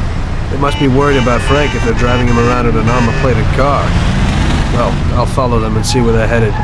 They must be worried about Frank if they're driving him around in an armor-plated car. Well, I'll follow them and see where they're headed.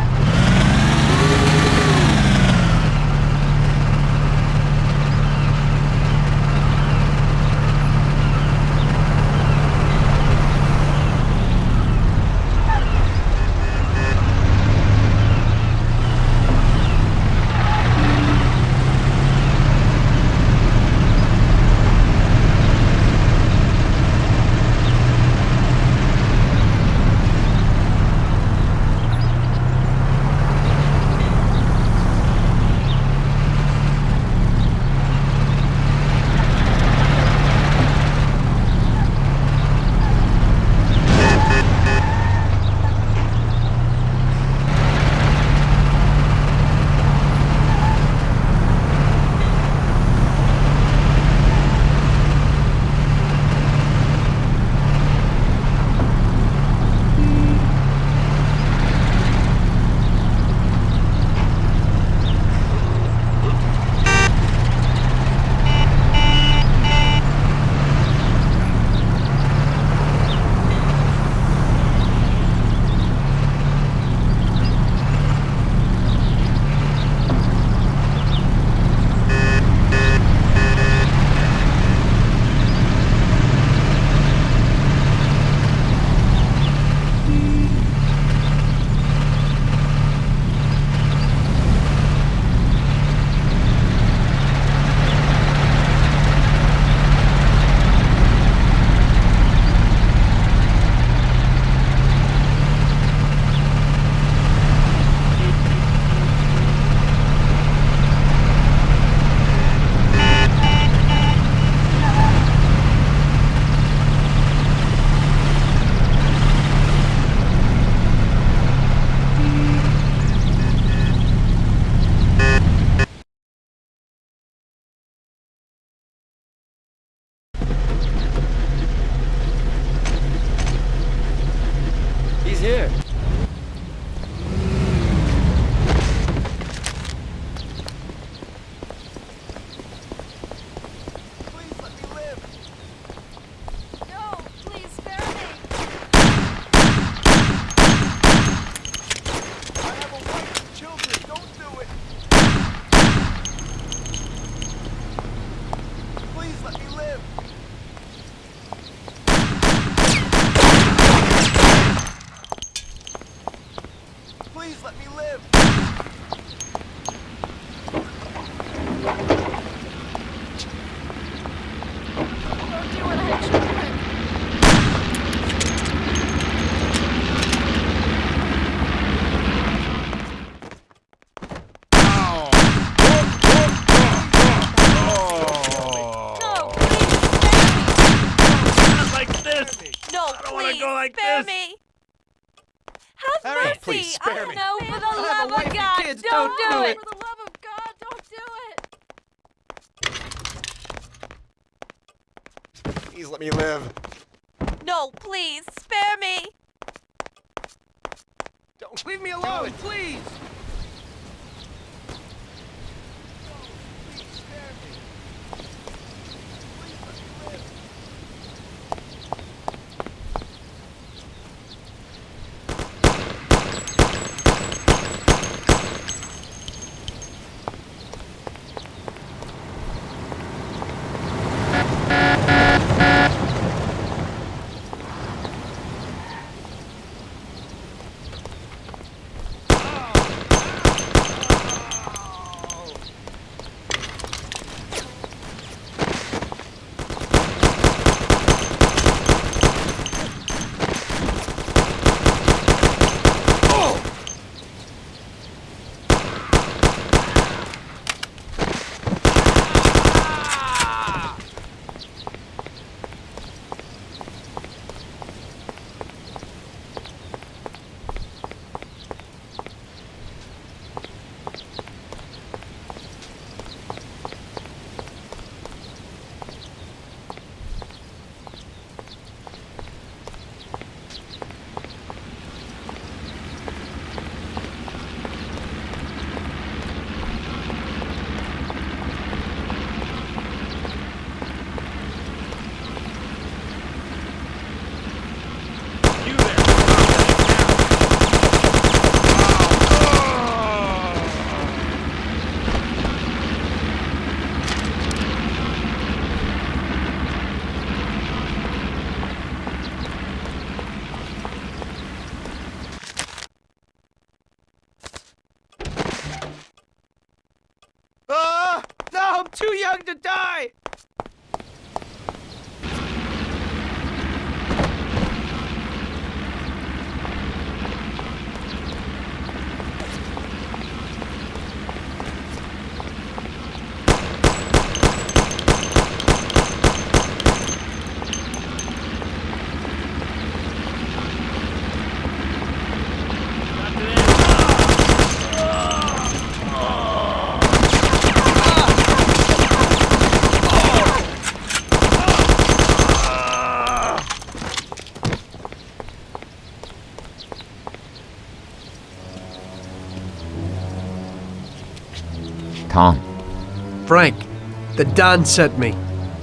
The Don sent me.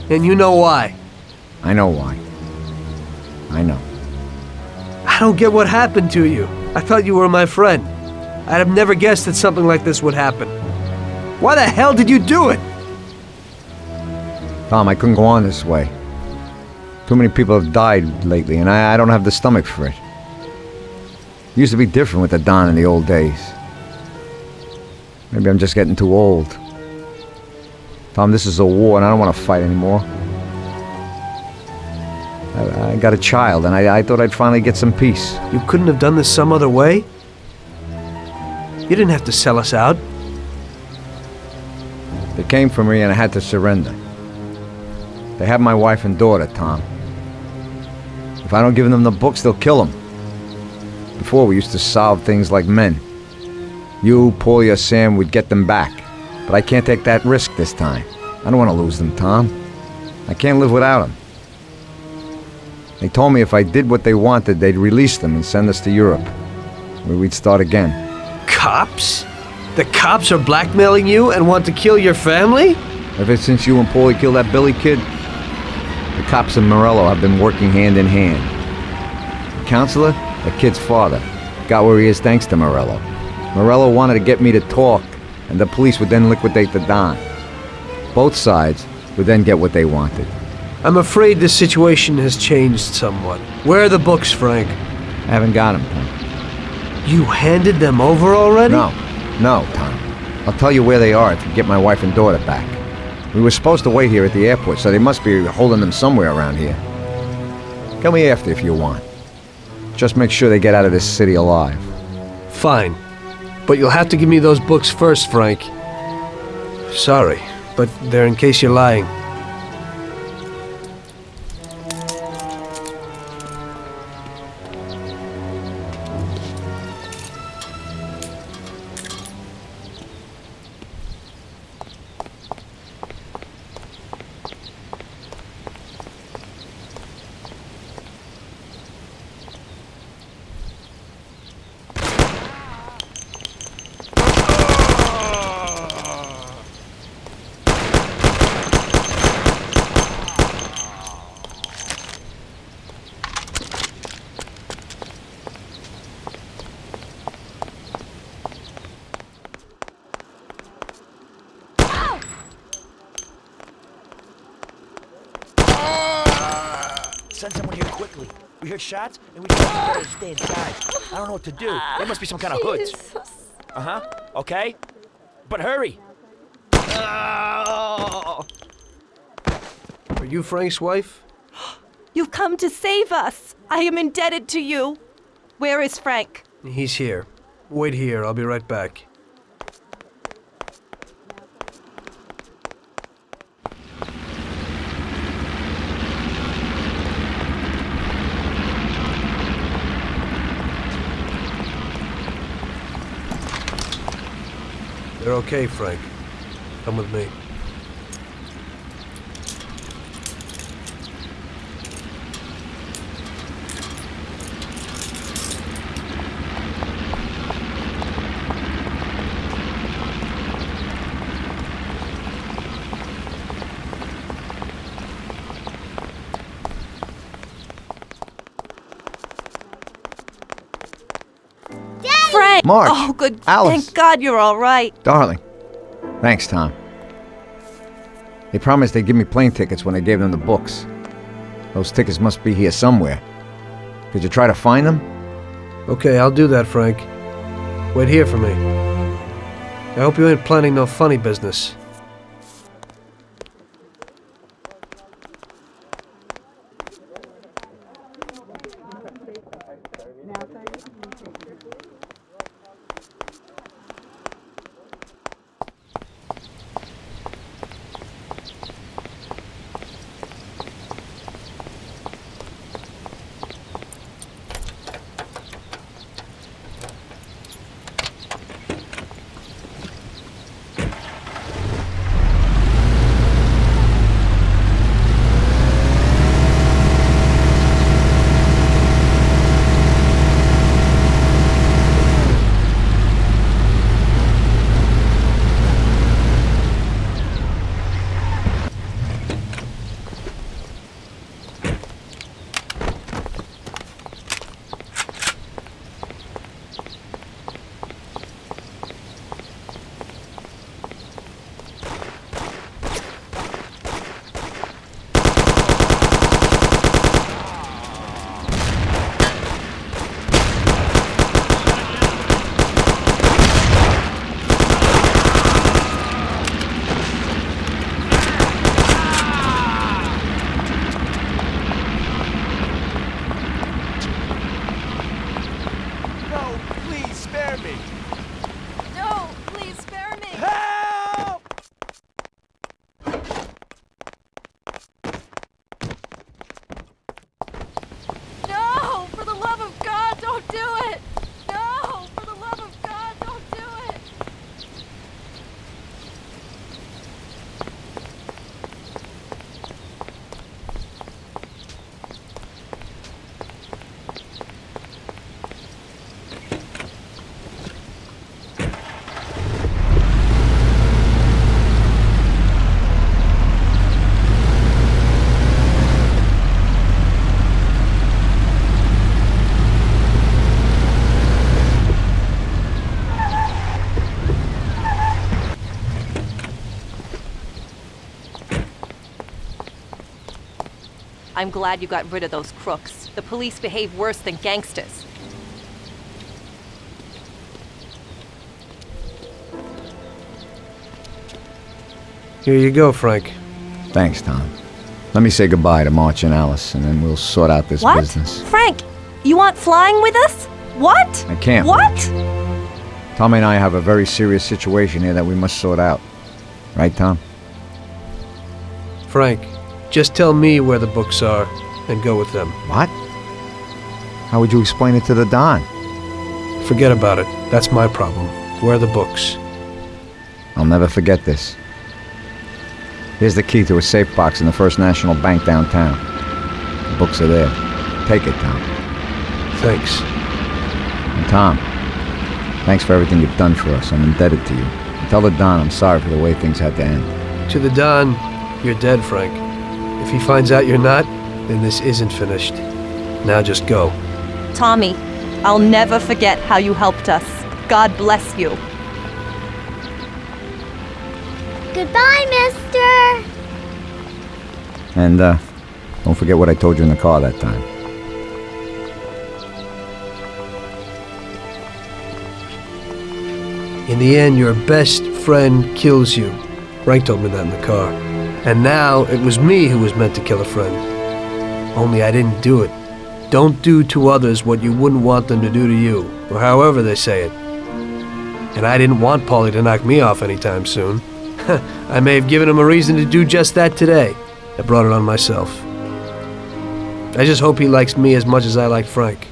And you know why. I know why. I know. I don't get what happened to you. I thought you were my friend. I'd have never guessed that something like this would happen. Why the hell did you do it? Tom, I couldn't go on this way. Too many people have died lately, and I, I don't have the stomach for it. It used to be different with the Don in the old days. Maybe I'm just getting too old. Tom, this is a war, and I don't want to fight anymore. I, I got a child, and I, I thought I'd finally get some peace. You couldn't have done this some other way? You didn't have to sell us out. They came for me, and I had to surrender. They have my wife and daughter, Tom. If I don't give them the books, they'll kill them. Before, we used to solve things like men. You, Paulie, or Sam would get them back. But I can't take that risk this time. I don't want to lose them, Tom. I can't live without them. They told me if I did what they wanted, they'd release them and send us to Europe, where we'd start again. Cops? The cops are blackmailing you and want to kill your family? Ever since you and Paulie killed that Billy kid, the cops and Morello have been working hand in hand. The counselor, the kid's father, got where he is thanks to Morello. Morello wanted to get me to talk, and the police would then liquidate the Don. Both sides would then get what they wanted. I'm afraid the situation has changed somewhat. Where are the books, Frank? I haven't got them, Tom. You handed them over already? No, no, Tom. I'll tell you where they are if you get my wife and daughter back. We were supposed to wait here at the airport, so they must be holding them somewhere around here. Come me after if you want. Just make sure they get out of this city alive. Fine. But you'll have to give me those books first, Frank. Sorry, but they're in case you're lying. To do. There must be some kind of hoods. Uh huh. Okay. But hurry. Are you Frank's wife? You've come to save us. I am indebted to you. Where is Frank? He's here. Wait here, I'll be right back. Okay, Frank. Come with me. Frank! Marge! Oh, good. Alice! Thank God you're all right. Darling. Thanks, Tom. They promised they'd give me plane tickets when I gave them the books. Those tickets must be here somewhere. Could you try to find them? Okay, I'll do that, Frank. Wait here for me. I hope you ain't planning no funny business. I'm glad you got rid of those crooks. The police behave worse than gangsters. Here you go, Frank. Thanks, Tom. Let me say goodbye to Marge and Alice, and then we'll sort out this what? business. Frank, you aren't flying with us? What? I can't. What? Tommy and I have a very serious situation here that we must sort out. Right, Tom? Frank, just tell me where the books are and go with them. What? How would you explain it to the Don? Forget about it. That's my problem. Where are the books? I'll never forget this. Here's the key to a safe box in the First National Bank downtown. The books are there. Take it, Tom. Thanks. And Tom, thanks for everything you've done for us. I'm indebted to you. And tell the Don I'm sorry for the way things had to end. To the Don, you're dead, Frank. If he finds out you're not, then this isn't finished. Now just go. Tommy, I'll never forget how you helped us. God bless you. Goodbye, mister! And, uh, don't forget what I told you in the car that time. In the end, your best friend kills you. Frank told me that in the car. And now it was me who was meant to kill a friend. Only I didn't do it. Don't do to others what you wouldn't want them to do to you, or however they say it. And I didn't want Paulie to knock me off anytime soon. I may have given him a reason to do just that today. I brought it on myself. I just hope he likes me as much as I like Frank.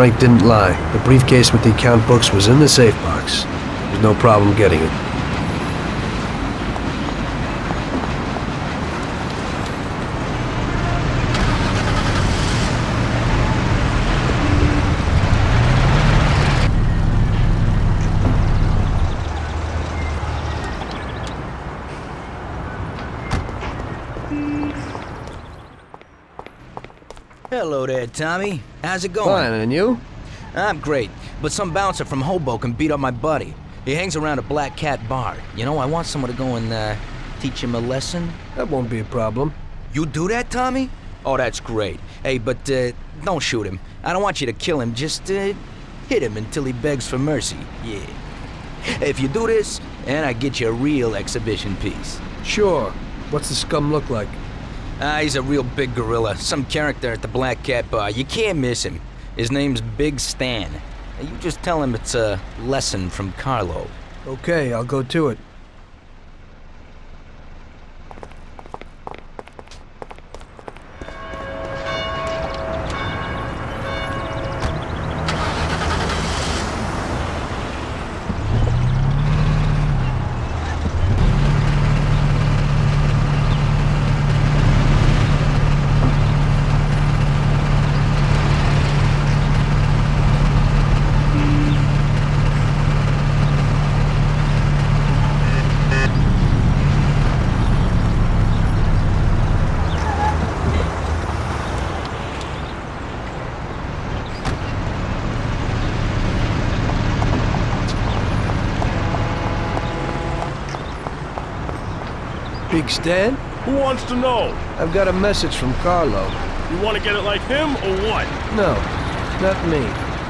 Frank didn't lie. The briefcase with the account books was in the safe box. There's no problem getting it. Hello there, Tommy. How's it going? Fine, and you? I'm great, but some bouncer from Hoboken beat up my buddy. He hangs around a Black Cat bar. You know, I want someone to go and uh, teach him a lesson. That won't be a problem. You do that, Tommy? Oh, that's great. Hey, but uh, don't shoot him. I don't want you to kill him. Just uh, hit him until he begs for mercy. Yeah. If you do this, and I get you a real exhibition piece. Sure. What's the scum look like? Ah, he's a real big gorilla. Some character at the Black Cat Bar. You can't miss him. His name's Big Stan. You just tell him it's a lesson from Carlo. Okay, I'll go to it. Big Stan? Who wants to know? I've got a message from Carlo. You want to get it like him or what? No, not me.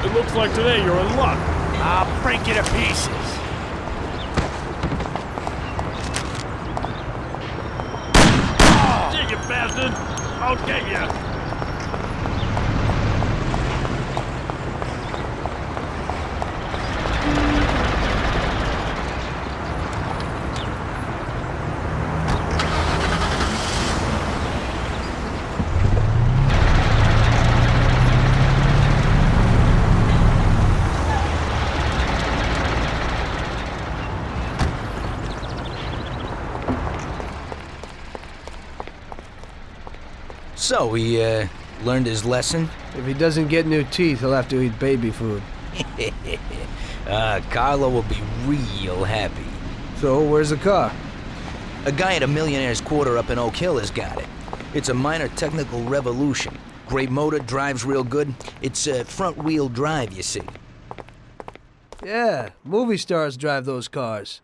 It looks like today you're in luck. I'll break you to pieces. Dig it, bastard! I'll get you! So, he, uh, learned his lesson? If he doesn't get new teeth, he'll have to eat baby food. uh, Carlo will be real happy. So, where's the car? A guy at a millionaire's quarter up in Oak Hill has got it. It's a minor technical revolution. Great motor, drives real good. It's uh, front-wheel drive, you see. Yeah, movie stars drive those cars.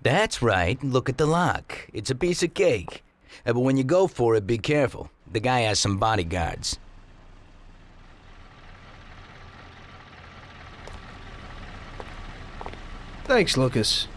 That's right. Look at the lock. It's a piece of cake. Uh, but when you go for it, be careful. The guy has some bodyguards. Thanks, Lucas.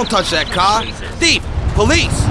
Don't touch that car. Thief! Police!